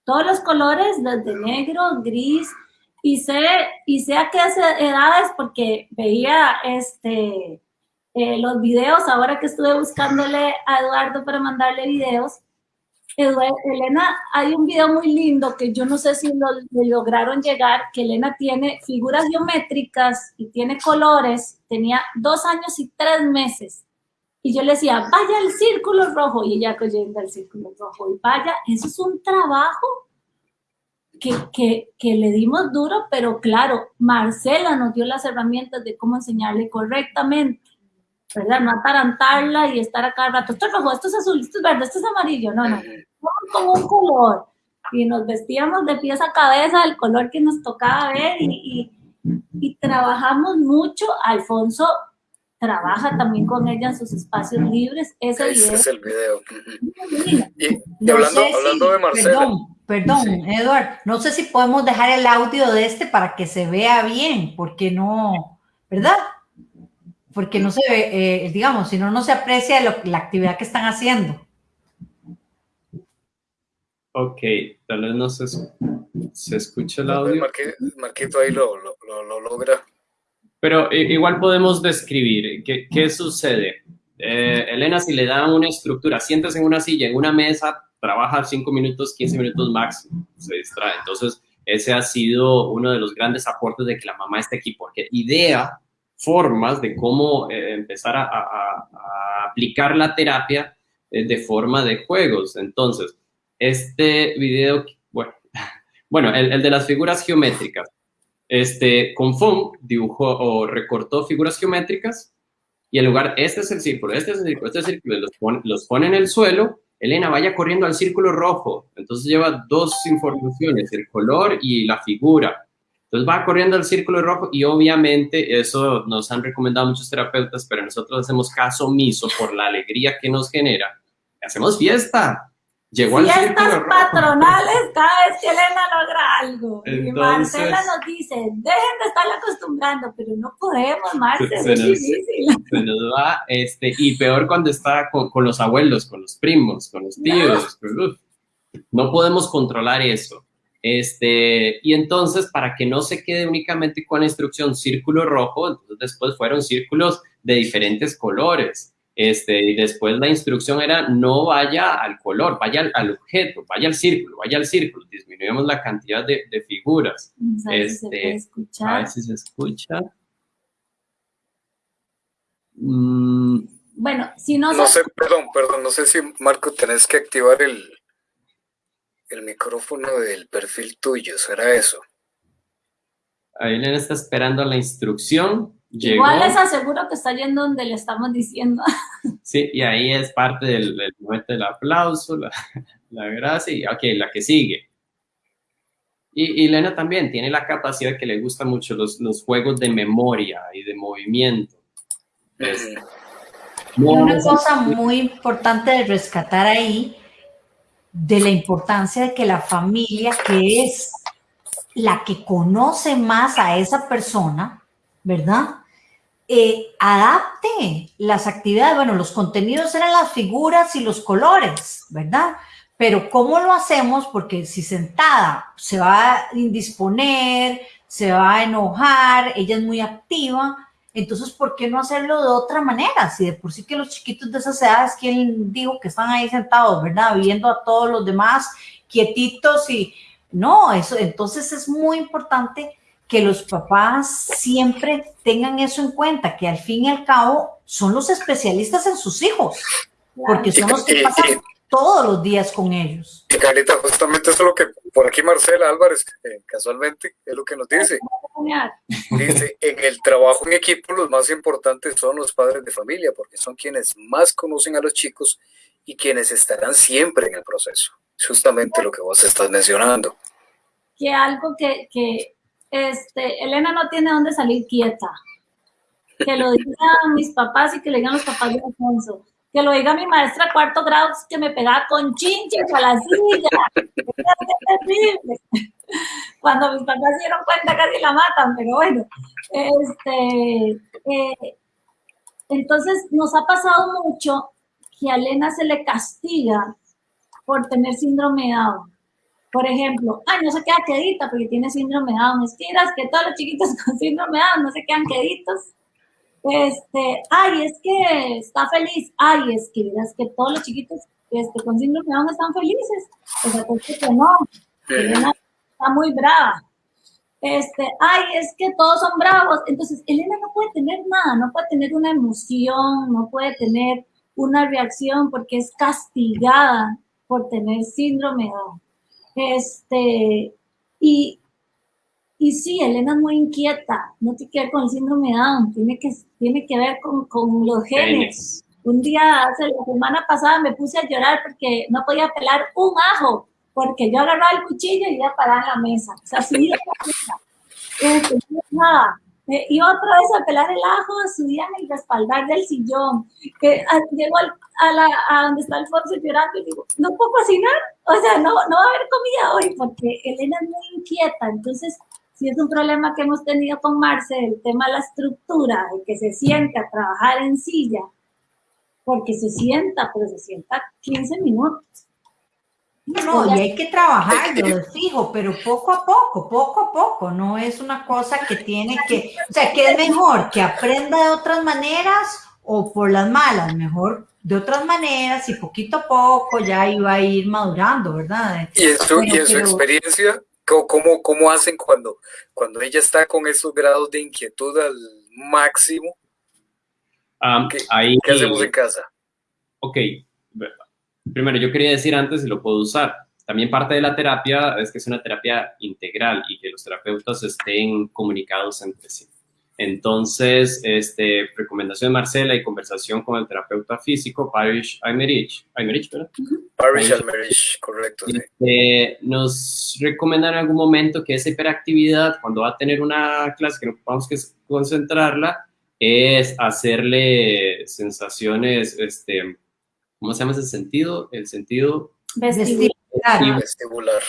Todos los colores, desde negro, gris, y sé, y sé a qué edades porque veía este, eh, los videos, ahora que estuve buscándole a Eduardo para mandarle videos, Elena, hay un video muy lindo que yo no sé si lo, lograron llegar, que Elena tiene figuras geométricas y tiene colores, tenía dos años y tres meses. Y yo le decía, vaya al círculo rojo, y ella cogiendo al círculo rojo, y vaya, eso es un trabajo que, que, que, le dimos duro, pero claro, Marcela nos dio las herramientas de cómo enseñarle correctamente. ¿Verdad? No atarantarla y estar acá al rato, esto es rojo, esto es azul, esto es verde, esto es amarillo, no, no, como un color. Y nos vestíamos de pies a cabeza del color que nos tocaba ver y, y, trabajamos mucho. Alfonso trabaja también con ella en sus espacios libres. Ese, Ese es el video. Y, hablando, hablando de Marcela. Perdón, perdón, Eduard, no sé si podemos dejar el audio de este para que se vea bien, porque no, ¿verdad? Porque no se ve, eh, digamos, si no, no se aprecia la actividad que están haciendo. Ok, tal vez no se, ¿Se escucha el audio? Marquito ahí lo, logra. Pero igual podemos describir qué, qué sucede. Eh, Elena, si le dan una estructura, sientes en una silla, en una mesa, trabaja 5 minutos, 15 minutos máximo, se distrae. Entonces, ese ha sido uno de los grandes aportes de que la mamá esté aquí, porque idea formas de cómo eh, empezar a, aplicar la terapia eh, de forma de juegos. Entonces, este video, bueno, el de las figuras geométricas. Este, con Fong dibujó o recortó figuras geométricas y en lugar, este es el círculo, este es el círculo, este es el círculo, los pone, los pone en el suelo, Elena vaya corriendo al círculo rojo, entonces lleva dos informaciones, el color y la figura. Entonces va corriendo al círculo rojo y obviamente eso nos han recomendado muchos terapeutas, pero nosotros hacemos caso omiso por la alegría que nos genera. Hacemos fiesta, Llegó Fiestas patronales cada vez que Elena logra algo. y Marcela nos dice, dejen de estarla acostumbrando, pero no podemos, Marcela, es difícil. Se nos va, este, y peor cuando está con, con los abuelos, con los primos, con los tíos. No. no podemos controlar eso. Este, y entonces, para que no se quede únicamente con la instrucción círculo rojo, entonces después fueron círculos de diferentes colores. Este, y después la instrucción era no vaya al color, vaya al, objeto, vaya al círculo, vaya al círculo, disminuimos la cantidad de, figuras. Este, a ver si se escucha. Mm. Bueno, si no, no sé, perdón, perdón, no sé si Marco tenés que activar el, el micrófono del perfil tuyo, ¿será eso? Ahí le está esperando la instrucción. Igual les aseguro que está yendo donde le estamos diciendo. Sí, y ahí es parte del, momento del aplauso, la, la, gracia, y ok, la que sigue. Y, y Elena también tiene la capacidad que le gustan mucho los, los juegos de memoria y de movimiento. una cosa muy importante de rescatar ahí, de la importancia de que la familia, que es la que conoce más a esa persona, ¿verdad? Eh, adapte las actividades, bueno, los contenidos eran las figuras y los colores, ¿verdad? Pero ¿cómo lo hacemos? Porque si sentada se va a indisponer, se va a enojar, ella es muy activa, entonces, ¿por qué no hacerlo de otra manera? Si de por sí que los chiquitos de esas edades, ¿quién dijo que están ahí sentados, verdad? Viendo a todos los demás quietitos y no, eso, entonces es muy importante que los papás siempre tengan eso en cuenta, que al fin y al cabo son los especialistas en sus hijos, porque son los que pasan todos los días con ellos. Y Carita, justamente eso es lo que por aquí Marcela Álvarez, eh, casualmente, es lo que nos dice. Dice, en el trabajo en equipo los más importantes son los padres de familia, porque son quienes más conocen a los chicos y quienes estarán siempre en el proceso. Justamente lo que vos estás mencionando. Que algo que, que este, Elena no tiene dónde salir quieta. Que lo digan mis papás y que le digan los papás de Alfonso. Que lo diga mi maestra cuarto grado que me pegaba con chinches a la silla. Terrible. Cuando mis papás se dieron cuenta casi la matan, pero bueno. Este, eh, entonces nos ha pasado mucho que a Elena se le castiga por tener síndrome de Down. Por ejemplo, ay, no se queda quedita porque tiene síndrome de Down. Mentiras que todos los chiquitos con síndrome de Down no se quedan queditos. Este, ay, es que está feliz. Ay, es que es que todos los chiquitos este, con síndrome de Down están felices. O sea, pues que no. Elena está muy brava. Este, ay, es que todos son bravos. Entonces, Elena no puede tener nada, no puede tener una emoción, no puede tener una reacción porque es castigada por tener síndrome de Down. Este, y, y sí, Elena es muy inquieta, no tiene que ver con el síndrome de Down, tiene que, tiene que ver con, con los genes. Un día, hace la semana pasada, me puse a llorar porque no podía pelar un ajo, porque yo agarraba el cuchillo y iba a parar la mesa. O sea, subía la mesa. Este, nada. Eh, iba otra vez a pelar el ajo, subía en el respaldar del sillón. Que ah, llegó a, la, a donde está Alfonso llorando y digo, ¿no puedo cocinar? O sea, no, no va a haber comida hoy porque Elena es muy inquieta. Entonces, si es un problema que hemos tenido con Marce, el tema de la estructura, de que se sienta a trabajar en silla, porque se sienta, pero se sienta 15 minutos. No, y hay que trabajarlo de fijo, pero poco a poco, poco a poco, no es una cosa que tiene que, o sea, que es mejor que aprenda de otras maneras o por las malas, mejor de otras maneras y poquito a poco ya iba a ir madurando, ¿verdad? Y, eso, y en su experiencia, ¿cómo, ¿cómo hacen cuando, cuando ella está con esos grados de inquietud al máximo? Um, ¿Qué, ahí, ¿Qué hacemos en casa? Ok, primero yo quería decir antes si lo puedo usar. También parte de la terapia es que es una terapia integral y que los terapeutas estén comunicados entre sí. Entonces, este, recomendación de Marcela y conversación con el terapeuta físico, Parish Aymerich, Aymerich ¿verdad? Parish Aymerich, correcto. Sí. Este, nos recomiendan en algún momento que esa hiperactividad, cuando va a tener una clase que no podamos que concentrarla, es hacerle sensaciones, este, ¿cómo se llama ese sentido? El sentido vestibular. vestibular.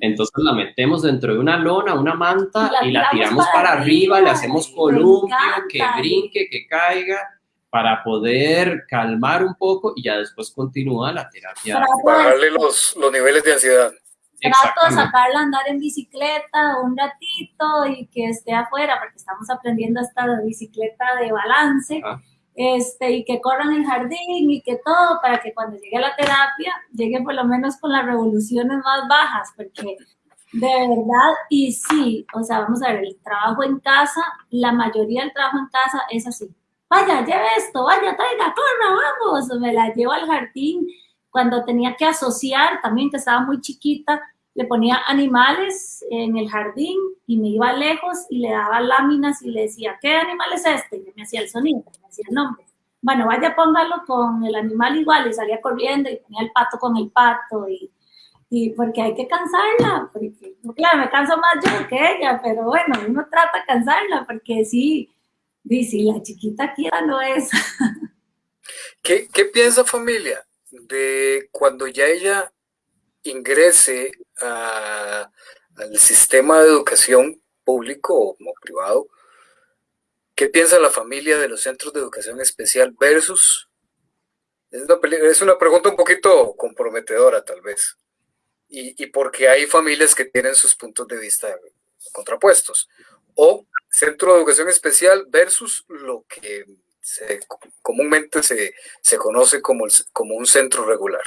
Entonces la metemos dentro de una lona, una manta y la, tiramos para, para arriba, arriba, le hacemos columpio, que brinque, que caiga, para poder calmar un poco y ya después continúa la terapia. Bajarle los, los niveles de ansiedad. Trato de sacarla a andar en bicicleta un ratito y que esté afuera, porque estamos aprendiendo esta bicicleta de balance. Ah este, y que corran el jardín y que todo, para que cuando llegue la terapia, llegue por lo menos con las revoluciones más bajas, porque de verdad, y sí, o sea, vamos a ver, el trabajo en casa, la mayoría del trabajo en casa es así. Vaya, lleve esto, vaya, traiga, corra, vamos. Me la llevo al jardín cuando tenía que asociar, también que estaba muy chiquita, le ponía animales en el jardín y me iba lejos y le daba láminas y le decía, ¿qué animal es este? Y me hacía el sonido, me hacía el nombre. Bueno, vaya, póngalo con el animal igual y salía corriendo y ponía el pato con el pato y, y porque hay que cansarla, porque claro, me canso más yo que ella, pero bueno, uno trata de cansarla porque sí, si la chiquita quiera no es. ¿Qué, ¿Qué piensa familia de cuando ya ella ingrese a, al sistema de educación público o privado, ¿qué piensa la familia de los centros de educación especial versus... Es una, es una pregunta un poquito comprometedora tal vez, y, y porque hay familias que tienen sus puntos de vista contrapuestos. O centro de educación especial versus lo que se, comúnmente se, se conoce como, el, como un centro regular.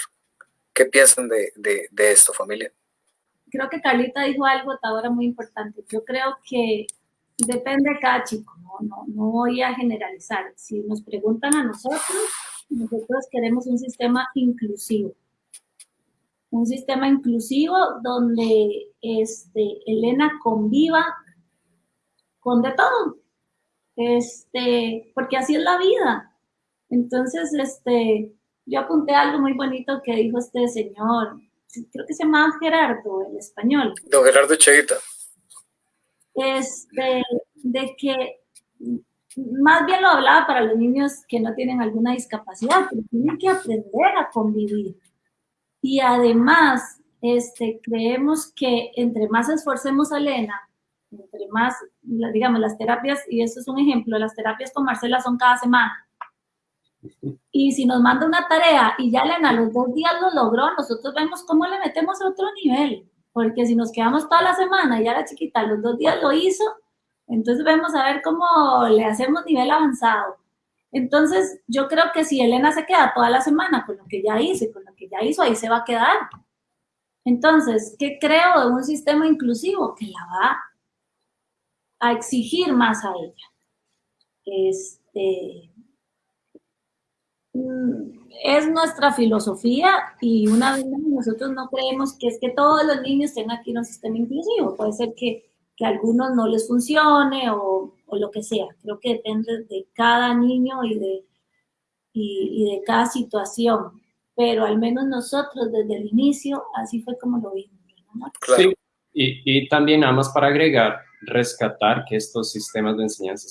¿Qué piensan de, de, esto, familia? Creo que Carlita dijo algo ahora muy importante. Yo creo que depende de cada chico, ¿no? No, no voy a generalizar. Si nos preguntan a nosotros, nosotros queremos un sistema inclusivo. Un sistema inclusivo donde este, Elena conviva con de todo. Este, porque así es la vida. Entonces, este, yo apunté algo muy bonito que dijo este señor, creo que se llamaba Gerardo, el español. Don Gerardo Cheita. Este, de que más bien lo hablaba para los niños que no tienen alguna discapacidad, pero tienen que aprender a convivir. Y además, este, creemos que entre más esforcemos a Elena, entre más, digamos, las terapias, y esto es un ejemplo, las terapias con Marcela son cada semana. Y si nos manda una tarea y ya Elena los dos días lo logró, nosotros vemos cómo le metemos a otro nivel. Porque si nos quedamos toda la semana y ya la chiquita los dos días lo hizo, entonces vemos a ver cómo le hacemos nivel avanzado. Entonces, yo creo que si Elena se queda toda la semana con lo que ya y con lo que ya hizo, ahí se va a quedar. Entonces, ¿qué creo de un sistema inclusivo? Que la va a exigir más a ella. Este, es nuestra filosofía y una vez más nosotros no creemos que es que todos los niños tengan aquí un sistema inclusivo. Puede ser que, que a algunos no les funcione o, o, lo que sea. Creo que depende de cada niño y de, y, y de cada situación. Pero al menos nosotros desde el inicio así fue como lo vimos. ¿no? Sí, y, y también nada más para agregar, rescatar que estos sistemas de enseñanza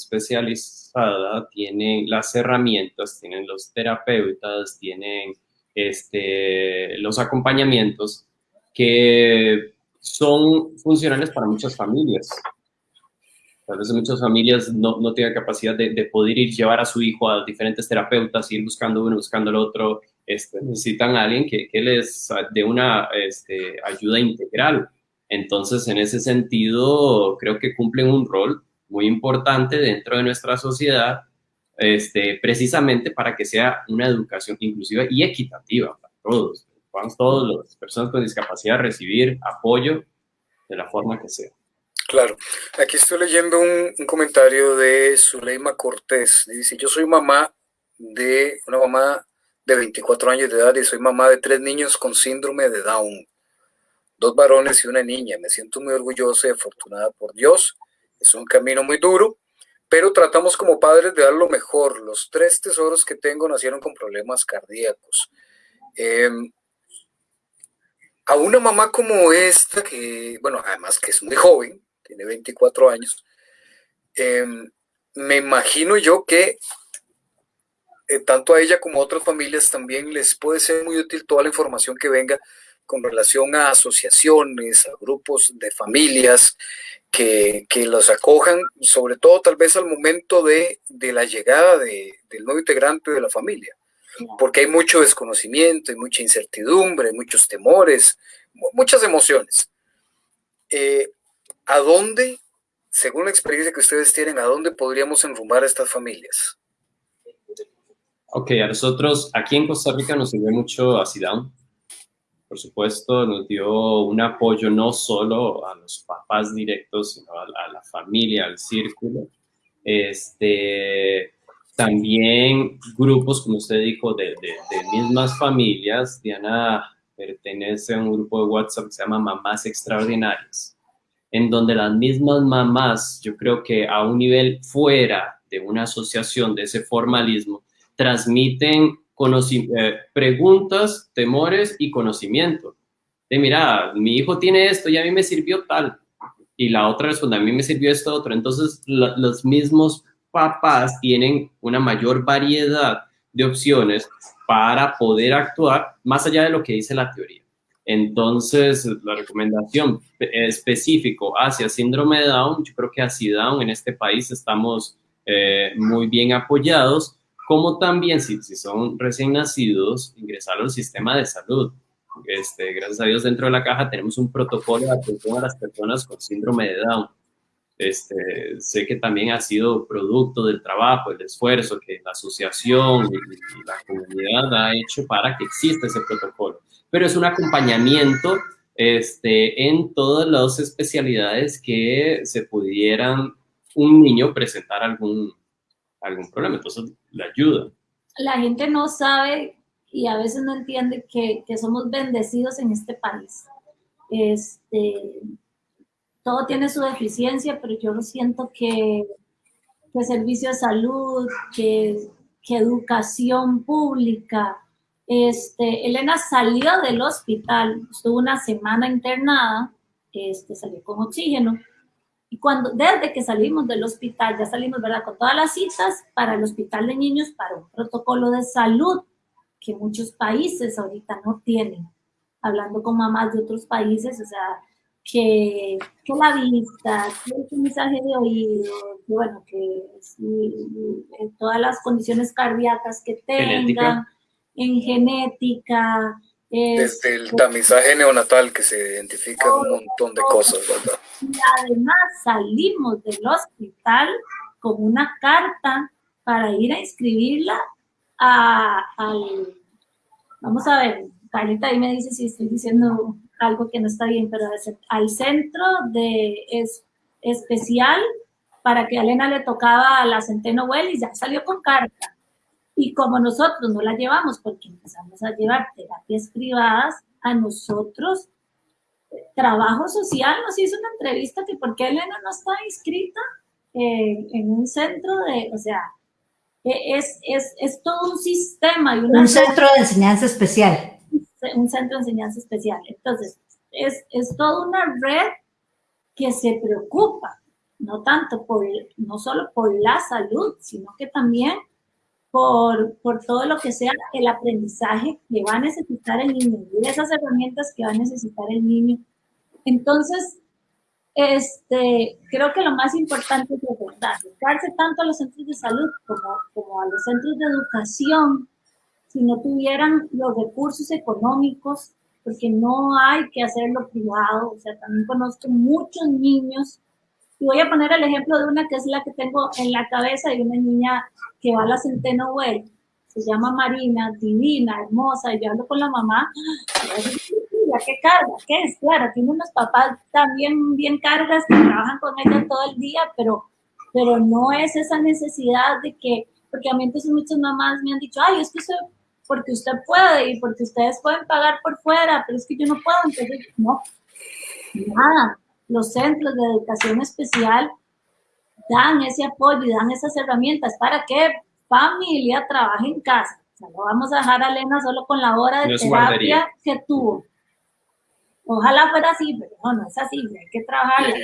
especializada tienen las herramientas, tienen los terapeutas, tienen este, los acompañamientos que son funcionales para muchas familias. Tal vez muchas familias no, no tienen capacidad de, de, poder ir llevar a su hijo a diferentes terapeutas, ir buscando uno, buscando el otro, este, necesitan a alguien que, que les dé una este, ayuda integral. Entonces, en ese sentido, creo que cumplen un rol muy importante dentro de nuestra sociedad, este, precisamente para que sea una educación inclusiva y equitativa para todos. Podamos todas las personas con discapacidad recibir apoyo de la forma que sea. Claro. Aquí estoy leyendo un, un comentario de Zuleima Cortés. Dice, yo soy mamá de una mamá de 24 años de edad y soy mamá de tres niños con síndrome de Down, dos varones y una niña. Me siento muy orgullosa y afortunada por Dios. Es un camino muy duro, pero tratamos como padres de dar lo mejor. Los tres tesoros que tengo nacieron con problemas cardíacos. Em, a una mamá como esta, que, bueno, además que es muy joven, tiene 24 años, em, me imagino yo que eh, tanto a ella como a otras familias también les puede ser muy útil toda la información que venga con relación a asociaciones, a grupos de familias que, los acojan, sobre todo tal vez al momento de, la llegada del nuevo integrante de la familia, porque hay mucho desconocimiento, hay mucha incertidumbre, muchos temores, muchas emociones. Eh, ¿A dónde, según la experiencia que ustedes tienen, a dónde podríamos enrumbar a estas familias? Ok, a nosotros aquí en Costa Rica nos sirve mucho a SIDAM. Por supuesto, nos dio un apoyo no solo a los papás directos, sino a, la familia, al círculo. Este, también grupos, como usted dijo, de, de, mismas familias. Diana pertenece a un grupo de WhatsApp que se llama Mamás Extraordinarias, en donde las mismas mamás, yo creo que a un nivel fuera de una asociación de ese formalismo, transmiten eh, preguntas, temores y conocimiento. De mira, mi hijo tiene esto y a mí me sirvió tal. Y la otra responde, a mí me sirvió esto otro. Entonces, los mismos papás tienen una mayor variedad de opciones para poder actuar más allá de lo que dice la teoría. Entonces, la recomendación específico hacia síndrome de Down, yo creo que hacia Down en este país estamos eh, muy bien apoyados como también si, si son recién nacidos, ingresar al sistema de salud. Este, gracias a Dios dentro de la caja tenemos un protocolo de atención a las personas con síndrome de Down. Este, sé que también ha sido producto del trabajo, el esfuerzo que la asociación y, la comunidad ha hecho para que exista ese protocolo. Pero es un acompañamiento este, en todas las especialidades que se pudieran un niño presentar algún, algún problema, entonces le ayuda. La gente no sabe y a veces no entiende que, que somos bendecidos en este país. Este, todo tiene su deficiencia, pero yo lo siento que, que servicio de salud, que, que educación pública. Este, Elena salió del hospital, estuvo una semana internada, este, salió con oxígeno, y cuando, desde que salimos del hospital, ya salimos, ¿verdad? Con todas las citas para el hospital de niños, para un protocolo de salud que muchos países ahorita no tienen. Hablando con mamás de otros países, o sea, que, que la vista, que el mensaje de oído, que bueno, que todas las condiciones cardíacas que tengan, en genética, desde el tamizaje neonatal que se identifica un montón de cosas, ¿verdad? Y además salimos del hospital con una carta para ir a inscribirla a, al, vamos a ver, Carlita ahí me dice si estoy diciendo algo que no está bien, pero al centro de es, especial para que a Elena le tocaba la Centeno Well y ya salió con carta. Y como nosotros no la llevamos porque empezamos a llevar terapias privadas, a nosotros, Trabajo Social nos hizo una entrevista que por qué Elena no está inscrita en un centro de, o sea, e, es, es, es todo un sistema. Y un centro de enseñanza especial. Un centro de enseñanza especial. Entonces, es, es toda una red que se preocupa, no tanto por, no solo por la salud, sino que también por, por todo lo que sea el aprendizaje que va a necesitar el niño y esas herramientas que va a necesitar el niño. Entonces, este, creo que lo más importante es recordar, acercarse tanto a los centros de salud como, como a los centros de educación, si no tuvieran los recursos económicos, porque no hay que hacerlo privado. O sea, también conozco muchos niños. Y voy a poner el ejemplo de una que es la que tengo en la cabeza, de una niña que va a la Centeno Way. Se llama Marina, divina, hermosa, y yo hablo con la mamá. ¿Qué carga? ¿Qué es? Claro, tiene unos papás también bien cargas que trabajan con ella todo el día, pero, pero no es esa necesidad de que, porque a mí entonces muchas mamás me han dicho, ay, es que eso porque usted puede y porque ustedes pueden pagar por fuera, pero es que yo no puedo, entonces no, nada. Los centros de educación especial dan ese apoyo y dan esas herramientas para que familia trabaje en casa. O sea, no vamos a dejar a Elena solo con la hora de terapia que tuvo. Ojalá fuera así, pero no, no es así, hay que trabajar.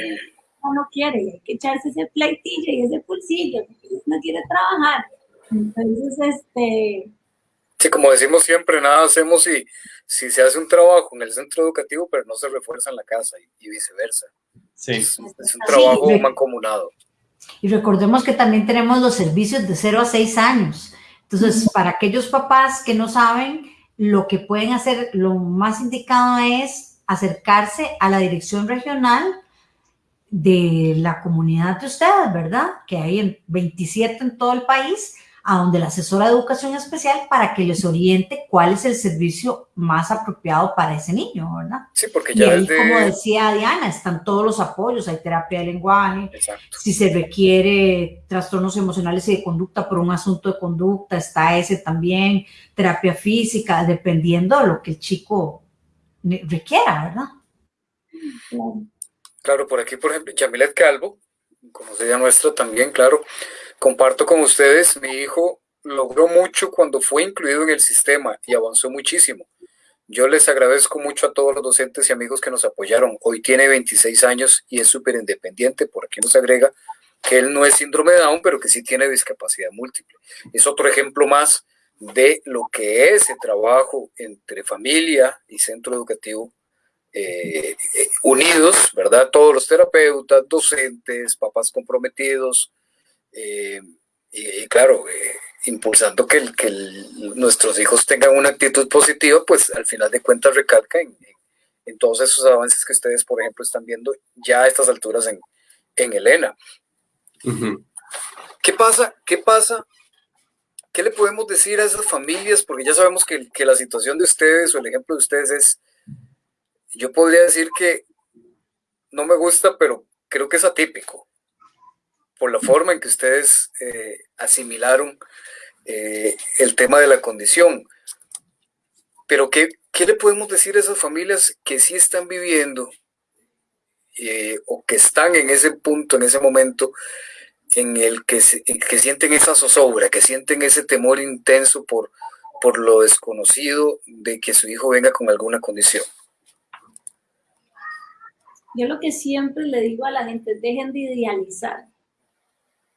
Uno no quiere, hay que echarse ese pleitillo y ese pulsillo, porque no quiere trabajar. Entonces, este, Sí, como decimos siempre, nada hacemos si, si se hace un trabajo en el centro educativo, pero no se refuerza en la casa y, viceversa. Sí. Es, un trabajo mancomunado. Y recordemos que también tenemos los servicios de 0 a 6 años. Entonces, para aquellos papás que no saben, lo que pueden hacer, lo más indicado es acercarse a la dirección regional de la comunidad de ustedes, ¿verdad? Que hay en 27 en todo el país a donde la asesora de educación especial para que les oriente cuál es el servicio más apropiado para ese niño, ¿verdad? Sí, porque ya y ahí, como decía Diana, están todos los apoyos, hay terapia de lenguaje, si se requiere trastornos emocionales y de conducta por un asunto de conducta, está ese también, terapia física, dependiendo de lo que el chico requiera, ¿verdad? Claro, por aquí, por ejemplo, Yamilet Calvo, como sería nuestro también, claro, Comparto con ustedes, mi hijo logró mucho cuando fue incluido en el sistema y avanzó muchísimo. Yo les agradezco mucho a todos los docentes y amigos que nos apoyaron. Hoy tiene 26 años y es súper independiente. Por aquí nos agrega que él no es síndrome de Down, pero que sí tiene discapacidad múltiple. Es otro ejemplo más de lo que es el trabajo entre familia y centro educativo eh, eh, unidos, ¿verdad? Todos los terapeutas, docentes, papás comprometidos, eh, y, claro, eh, impulsando que, nuestros hijos tengan una actitud positiva, pues al final de cuentas recalca en, todos esos avances que ustedes, por ejemplo, están viendo ya a estas alturas en, en Elena. ¿Qué pasa? ¿Qué pasa? ¿Qué le podemos decir a esas familias? Porque ya sabemos que, que la situación de ustedes o el ejemplo de ustedes es, yo podría decir que no me gusta, pero creo que es atípico por la forma en que ustedes eh, asimilaron eh, el tema de la condición. Pero ¿qué, ¿qué, le podemos decir a esas familias que sí están viviendo eh, o que están en ese punto, en ese momento, en el que, que sienten esa zozobra, que sienten ese temor intenso por, por lo desconocido de que su hijo venga con alguna condición? Yo lo que siempre le digo a la gente, dejen de idealizar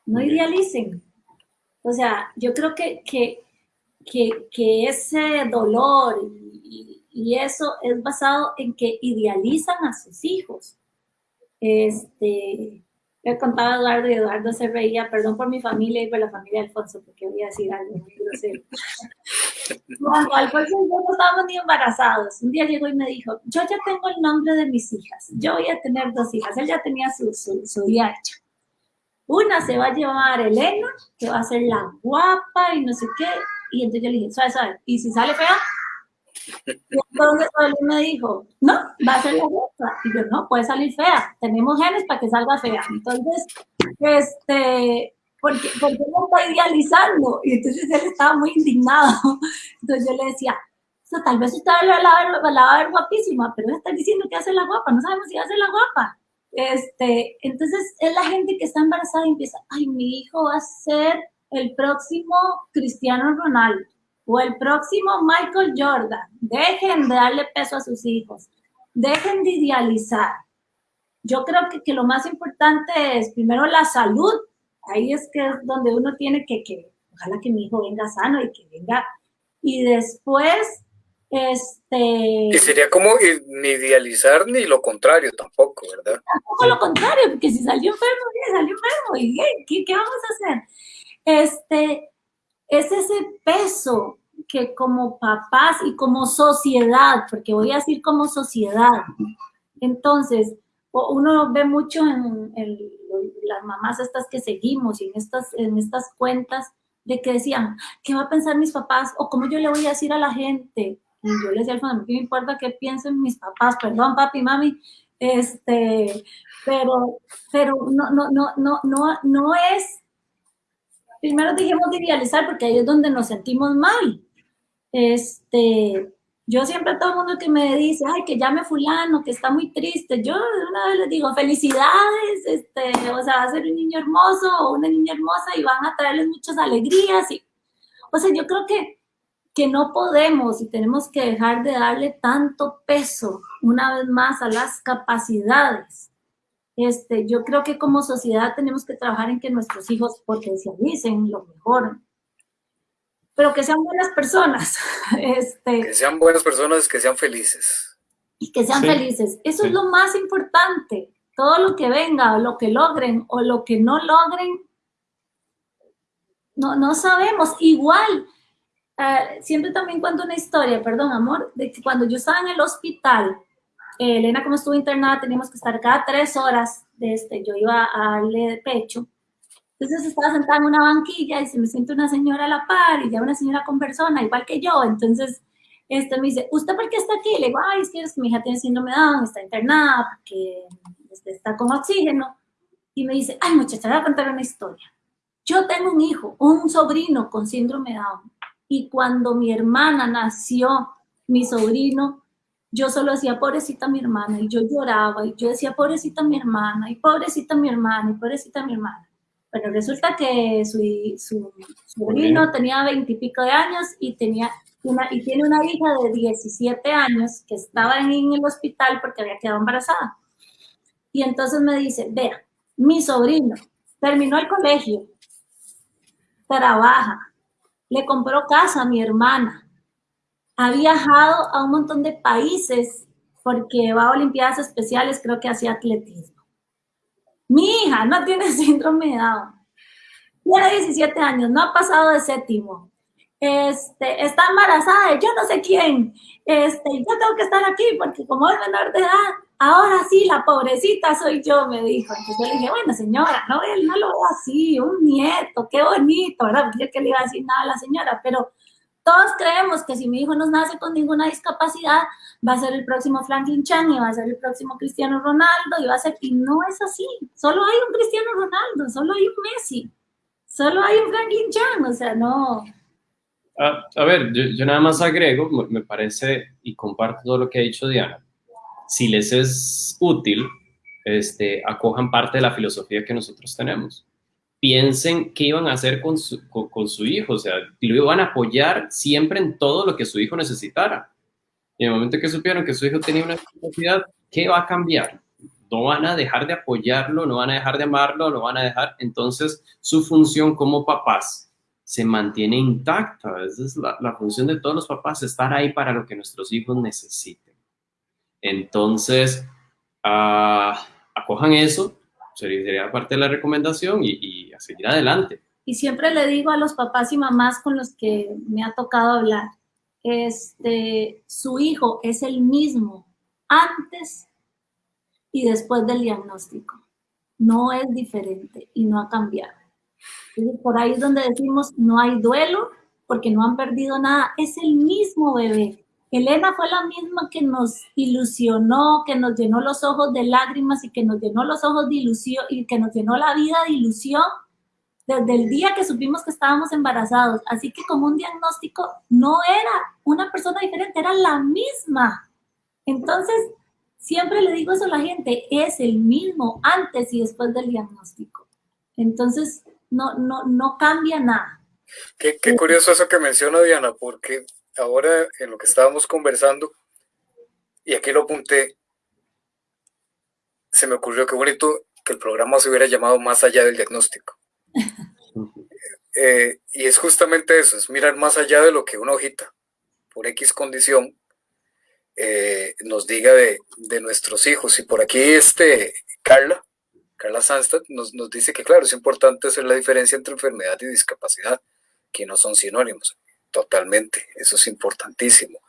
no idealicen. O sea, yo creo que, que, que, ese dolor y, y, eso es basado en que idealizan a sus hijos. Este, le contaba a Eduardo y Eduardo se reía, perdón por mi familia y por la familia de Alfonso, porque voy a decir algo muy grosero. Cuando Alfonso y yo no estábamos ni embarazados, un día llegó y me dijo, yo ya tengo el nombre de mis hijas, yo voy a tener dos hijas, él ya tenía su, su, su día hecho. Una se va a llamar Elena, que va a ser la guapa y no sé qué. Y entonces yo le dije, ¿sabes, sabes? ¿Y si sale fea? Y entonces él me dijo, no, va a ser la guapa. Y yo, no, puede salir fea. Tenemos genes para que salga fea. Entonces, este, porque, porque no está idealizando. Y entonces él estaba muy indignado. Entonces yo le decía, tal vez usted la va a ver guapísima, pero está diciendo que hace la guapa. No sabemos si hace la guapa. Este, entonces es la gente que está embarazada y empieza, ay, mi hijo va a ser el próximo Cristiano Ronaldo o el próximo Michael Jordan. Dejen de darle peso a sus hijos, dejen de idealizar. Yo creo que, que lo más importante es primero la salud, ahí es que es donde uno tiene que, que, ojalá que mi hijo venga sano y que venga, y después este... Y sería como ni idealizar ni lo contrario tampoco, ¿verdad? Tampoco lo contrario, porque si salió enfermo, salió enfermo, ¿y qué, qué, vamos a hacer? Este, es ese peso que como papás y como sociedad, porque voy a decir como sociedad, entonces, uno ve mucho en, las mamás estas que seguimos y en estas, en estas cuentas de que decían, ¿qué va a pensar mis papás? O cómo yo le voy a decir a la gente. Yo le decía al fondo, ¿qué me importa qué piensen mis papás? Perdón, papi, mami. Este, pero, pero no, no, no, no, no, no es, primero dijimos de idealizar porque ahí es donde nos sentimos mal. Este, yo siempre a todo el mundo que me dice, ay, que llame fulano, que está muy triste, yo una vez les digo, felicidades, este, o sea, va a ser un niño hermoso o una niña hermosa y van a traerles muchas alegrías. Y, o sea, yo creo que, que no podemos y tenemos que dejar de darle tanto peso una vez más a las capacidades. Este, yo creo que como sociedad tenemos que trabajar en que nuestros hijos potencialicen lo mejor, pero que sean buenas personas. Este, que sean buenas personas, que sean felices. Y que sean felices. Eso es lo más importante. Todo lo que venga, o lo que logren, o lo que no logren, no, no sabemos. Igual, uh, siempre también cuento una historia, perdón, amor, de que cuando yo estaba en el hospital, eh, Elena, como estuvo internada, teníamos que estar cada tres horas, de este, yo iba a darle de pecho, entonces estaba sentada en una banquilla y se me siente una señora a la par y ya una señora con persona, igual que yo. Entonces, este me dice, ¿usted por qué está aquí? Le digo, ay, es que, es que mi hija tiene síndrome de Down, está internada porque este, está con oxígeno. Y me dice, ay, muchacha, voy a contar una historia. Yo tengo un hijo, un sobrino con síndrome de Down. Y cuando mi hermana nació, mi sobrino, yo solo decía, pobrecita mi hermana, y yo lloraba, y yo decía, pobrecita mi hermana, y pobrecita mi hermana, y pobrecita mi hermana. Bueno, resulta que su, su sobrino tenía veintipico de años y, tenía una, y tiene una hija de 17 años que estaba en el hospital porque había quedado embarazada. Y entonces me dice, vea, mi sobrino terminó el colegio, trabaja, le compró casa a mi hermana, ha viajado a un montón de países porque va a Olimpiadas Especiales, creo que hacía atletismo. Mi hija no tiene síndrome de Down. Tiene 17 años, no ha pasado de séptimo. Este, está embarazada de yo no sé quién. Este, yo tengo que estar aquí porque como es menor de edad, ahora sí, la pobrecita soy yo, me dijo. Entonces yo le dije, bueno, señora, no, él no lo veo así, un nieto, qué bonito, ¿verdad? Porque yo que le iba a decir nada a la señora, pero todos creemos que si mi hijo no nace con ninguna discapacidad, va a ser el próximo Franklin Chan y va a ser el próximo Cristiano Ronaldo y va a ser, y no es así. Solo hay un Cristiano Ronaldo, solo hay un Messi, solo hay un Franklin Chan, o sea, no. a ver, yo, nada más agrego, me parece, y comparto todo lo que ha dicho Diana, si les es útil, este, acojan parte de la filosofía que nosotros tenemos piensen qué iban a hacer con su, con, su hijo, o sea, lo iban a apoyar siempre en todo lo que su hijo necesitara. Y en el momento que supieron que su hijo tenía una discapacidad, ¿qué va a cambiar? No van a dejar de apoyarlo, no van a dejar de amarlo, no van a dejar. Entonces, su función como papás se mantiene intacta. Esa es la, la función de todos los papás, estar ahí para lo que nuestros hijos necesiten. Entonces, uh, acojan eso, sería parte de la recomendación y, a seguir adelante. Y siempre le digo a los papás y mamás con los que me ha tocado hablar, este, su hijo es el mismo antes y después del diagnóstico. No es diferente y no ha cambiado. por ahí es donde decimos, no hay duelo porque no han perdido nada. Es el mismo bebé. Elena fue la misma que nos ilusionó, que nos llenó los ojos de lágrimas y que nos llenó los ojos de ilusión y que nos llenó la vida de ilusión desde el día que supimos que estábamos embarazados. Así que como un diagnóstico no era una persona diferente, era la misma. Entonces, siempre le digo eso a la gente, es el mismo antes y después del diagnóstico. Entonces, no, no, no cambia nada. Qué, qué curioso eso que menciona Diana, porque ahora en lo que estábamos conversando, y aquí lo apunté, se me ocurrió que bonito que el programa se hubiera llamado Más allá del diagnóstico. Eh, y es justamente eso, es mirar más allá de lo que una hojita, por X condición, eh, nos diga de, nuestros hijos. Y por aquí este, Carla, Carla Sanstad, nos, dice que claro, es importante hacer la diferencia entre enfermedad y discapacidad, que no son sinónimos. Totalmente, eso es importantísimo.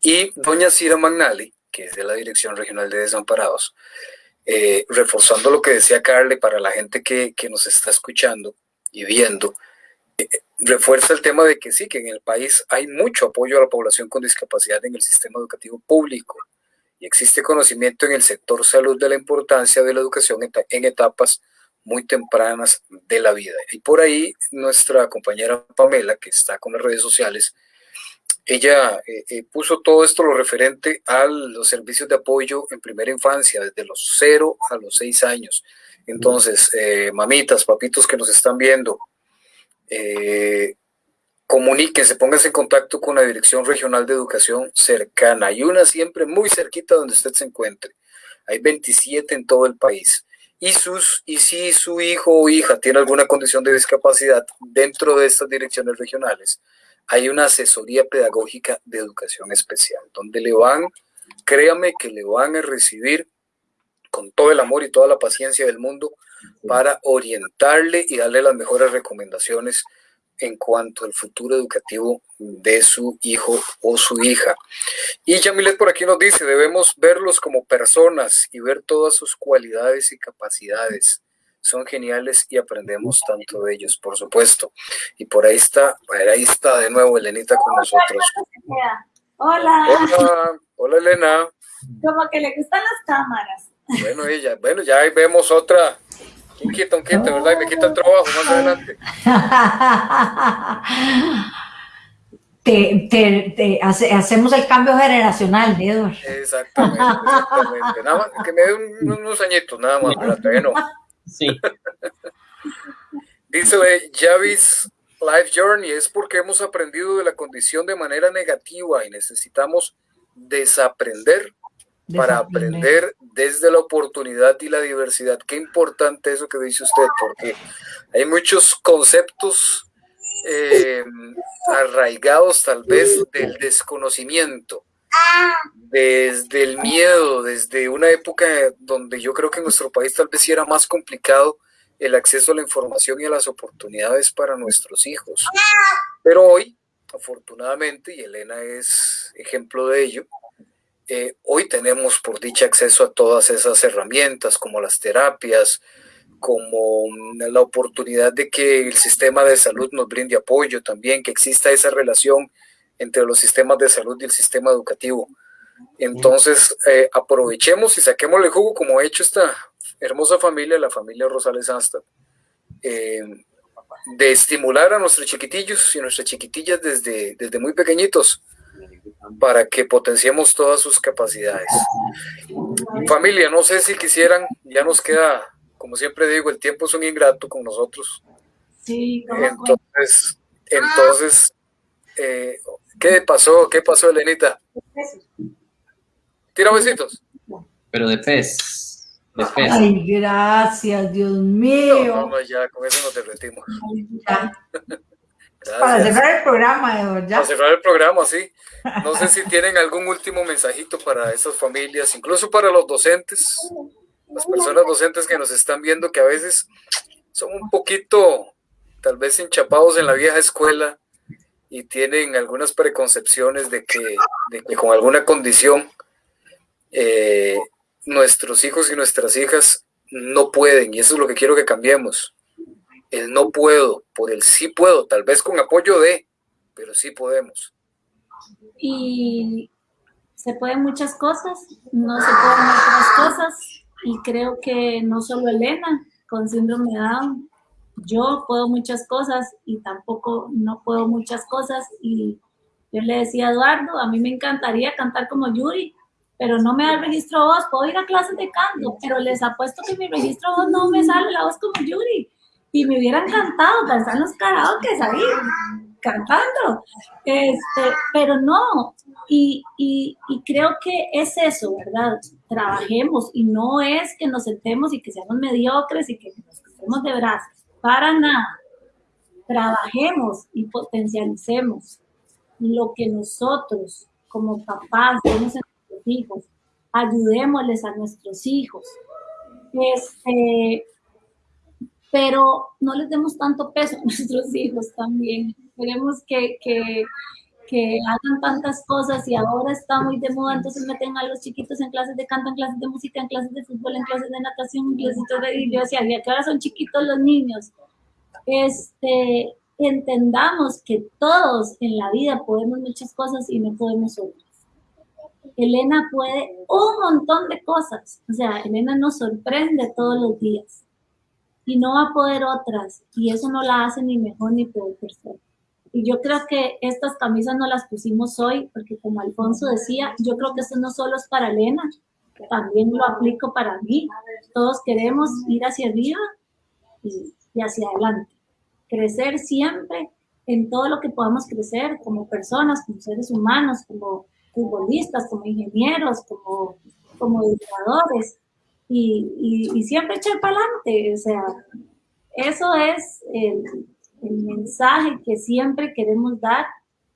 Y doña Cira Magnali, que es de la Dirección Regional de Desamparados, eh, reforzando lo que decía Carle para la gente que, que nos está escuchando y viendo, eh, refuerza el tema de que sí, que en el país hay mucho apoyo a la población con discapacidad en el sistema educativo público y existe conocimiento en el sector salud de la importancia de la educación en etapas muy tempranas de la vida. Y por ahí nuestra compañera Pamela, que está con las redes sociales, ella eh, eh, puso todo esto lo referente a los servicios de apoyo en primera infancia, desde los 0 a los 6 años. Entonces, eh, mamitas, papitos que nos están viendo, comuníquense, pónganse en contacto con la Dirección Regional de Educación cercana. Hay una siempre muy cerquita donde usted se encuentre. Hay 27 en todo el país. Y, sus, y si su hijo o hija tiene alguna condición de discapacidad dentro de estas direcciones regionales, hay una asesoría pedagógica de educación especial, donde le van, créame que le van a recibir con todo el amor y toda la paciencia del mundo para orientarle y darle las mejores recomendaciones en cuanto al futuro educativo de su hijo o su hija. Y Yamilet por aquí nos dice, debemos verlos como personas y ver todas sus cualidades y capacidades. Son geniales y aprendemos tanto de ellos, por supuesto. Y por ahí está, ahí está de nuevo Elenita con nosotros. Hola. Hola, hola Elena. Como que le gustan las cámaras. Bueno, ella, bueno, ya ahí vemos otra. ¿Quién quita un quita, verdad? Y me quita el trabajo más adelante. Te, te, te hace, hacemos el cambio generacional, Edward. Exactamente, exactamente. Nada más, que me dé un, unos añitos, nada más, pero todavía no. Sí. Dice Javis Life Journey, es porque hemos aprendido de la condición de manera negativa y necesitamos desaprender para aprender desde la oportunidad y la diversidad. Qué importante eso que dice usted, porque hay muchos conceptos eh, arraigados tal vez del desconocimiento, desde el miedo, desde una época donde yo creo que en nuestro país tal vez sí era más complicado el acceso a la información y a las oportunidades para nuestros hijos. Pero hoy, afortunadamente, y Elena es ejemplo de ello, eh, hoy tenemos por dicha acceso a todas esas herramientas como las terapias, como la oportunidad de que el sistema de salud nos brinde apoyo también, que exista esa relación entre los sistemas de salud y el sistema educativo. Entonces, eh, aprovechemos y saquemos el jugo como ha hecho esta hermosa familia, la familia Rosales Asta, eh, de estimular a nuestros chiquitillos y nuestras chiquitillas desde, desde muy pequeñitos para que potenciemos todas sus capacidades. Familia, no sé si quisieran, ya nos queda, como siempre digo, el tiempo es un ingrato con nosotros. Sí, entonces, entonces eh, ¿qué pasó? ¿Qué pasó, Elenita? Tira besitos. Pero de pez. De pez. Ay, gracias, Dios mío. No, no, ya con eso nos derretimos. Para cerrar el programa, Eduardo. Para cerrar el programa, sí. No sé si tienen algún último mensajito para esas familias, incluso para los docentes, las personas docentes que nos están viendo, que a veces son un poquito, tal vez enchapados en la vieja escuela y tienen algunas preconcepciones de que, de que con alguna condición eh, nuestros hijos y nuestras hijas no pueden, y eso es lo que quiero que cambiemos el no puedo, por el sí puedo, tal vez con apoyo de, pero sí podemos. Y se pueden muchas cosas, no se pueden otras cosas, y creo que no solo Elena con síndrome de Down, yo puedo muchas cosas y tampoco no puedo muchas cosas, y yo le decía a Eduardo, a mí me encantaría cantar como Yuri, pero no me da el registro voz, puedo ir a clases de canto, pero les apuesto que mi registro voz no me sale la voz como Yuri y me hubiera encantado en los karaokes ahí, cantando, este, pero no, y, y, creo que es eso, ¿verdad? Trabajemos y no es que nos sentemos y que seamos mediocres y que nos quedemos de brazos, para nada. Trabajemos y potencialicemos lo que nosotros como papás vemos en nuestros hijos, ayudémosles a nuestros hijos. Este, pero no les demos tanto peso a nuestros hijos también. queremos que, que, que hagan tantas cosas y ahora está muy de moda, entonces meten a los chiquitos en clases de canto, en clases de música, en clases de fútbol, en clases de natación, en clases de... Y yo decía, que ahora son chiquitos los niños. Este, entendamos que todos en la vida podemos muchas cosas y no podemos otras. Elena puede un montón de cosas, o sea, Elena nos sorprende todos los días y no va a poder otras y eso no la hace ni mejor ni peor persona. Y yo creo que estas camisas no las pusimos hoy porque como Alfonso decía, yo creo que esto no solo es para Elena, también lo aplico para mí. Todos queremos ir hacia arriba y, y hacia adelante crecer siempre en todo lo que podamos crecer como personas, como seres humanos, como futbolistas, como ingenieros, como, como educadores, y, y, siempre echar para adelante. O sea, eso es el, el, mensaje que siempre queremos dar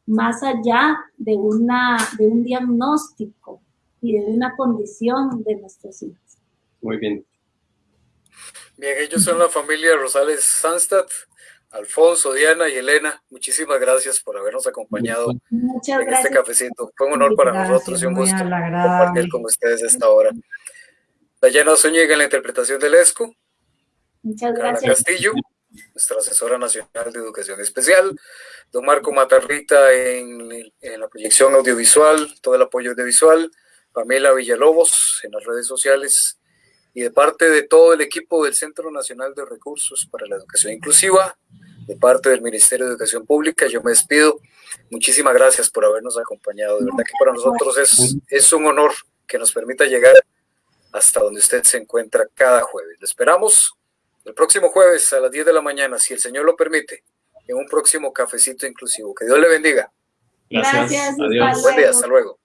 más allá de, una, de un diagnóstico y de una condición de nuestros hijos. Muy bien. Bien, ellos son la familia Rosales Sanstad. Alfonso, Diana y Elena, muchísimas gracias por habernos acompañado en este cafecito. Fue un honor para nosotros y un gusto compartir con ustedes esta hora. Dayana Zúñiga en la interpretación del ESCO. Muchas gracias. Castillo, nuestra asesora nacional de educación especial. Don Marco Matarrita en, en la proyección audiovisual, todo el apoyo audiovisual. Pamela Villalobos en las redes sociales y de parte de todo el equipo del Centro Nacional de Recursos para la Educación Inclusiva, de parte del Ministerio de Educación Pública, yo me despido. Muchísimas gracias por habernos acompañado. De verdad que para nosotros es, es un honor que nos permita llegar hasta donde usted se encuentra cada jueves. Le esperamos el próximo jueves a las 10 de la mañana, si el Señor lo permite, en un próximo cafecito inclusivo. Que Dios le bendiga. Gracias. Gracias Adiós. Buen día, hasta luego.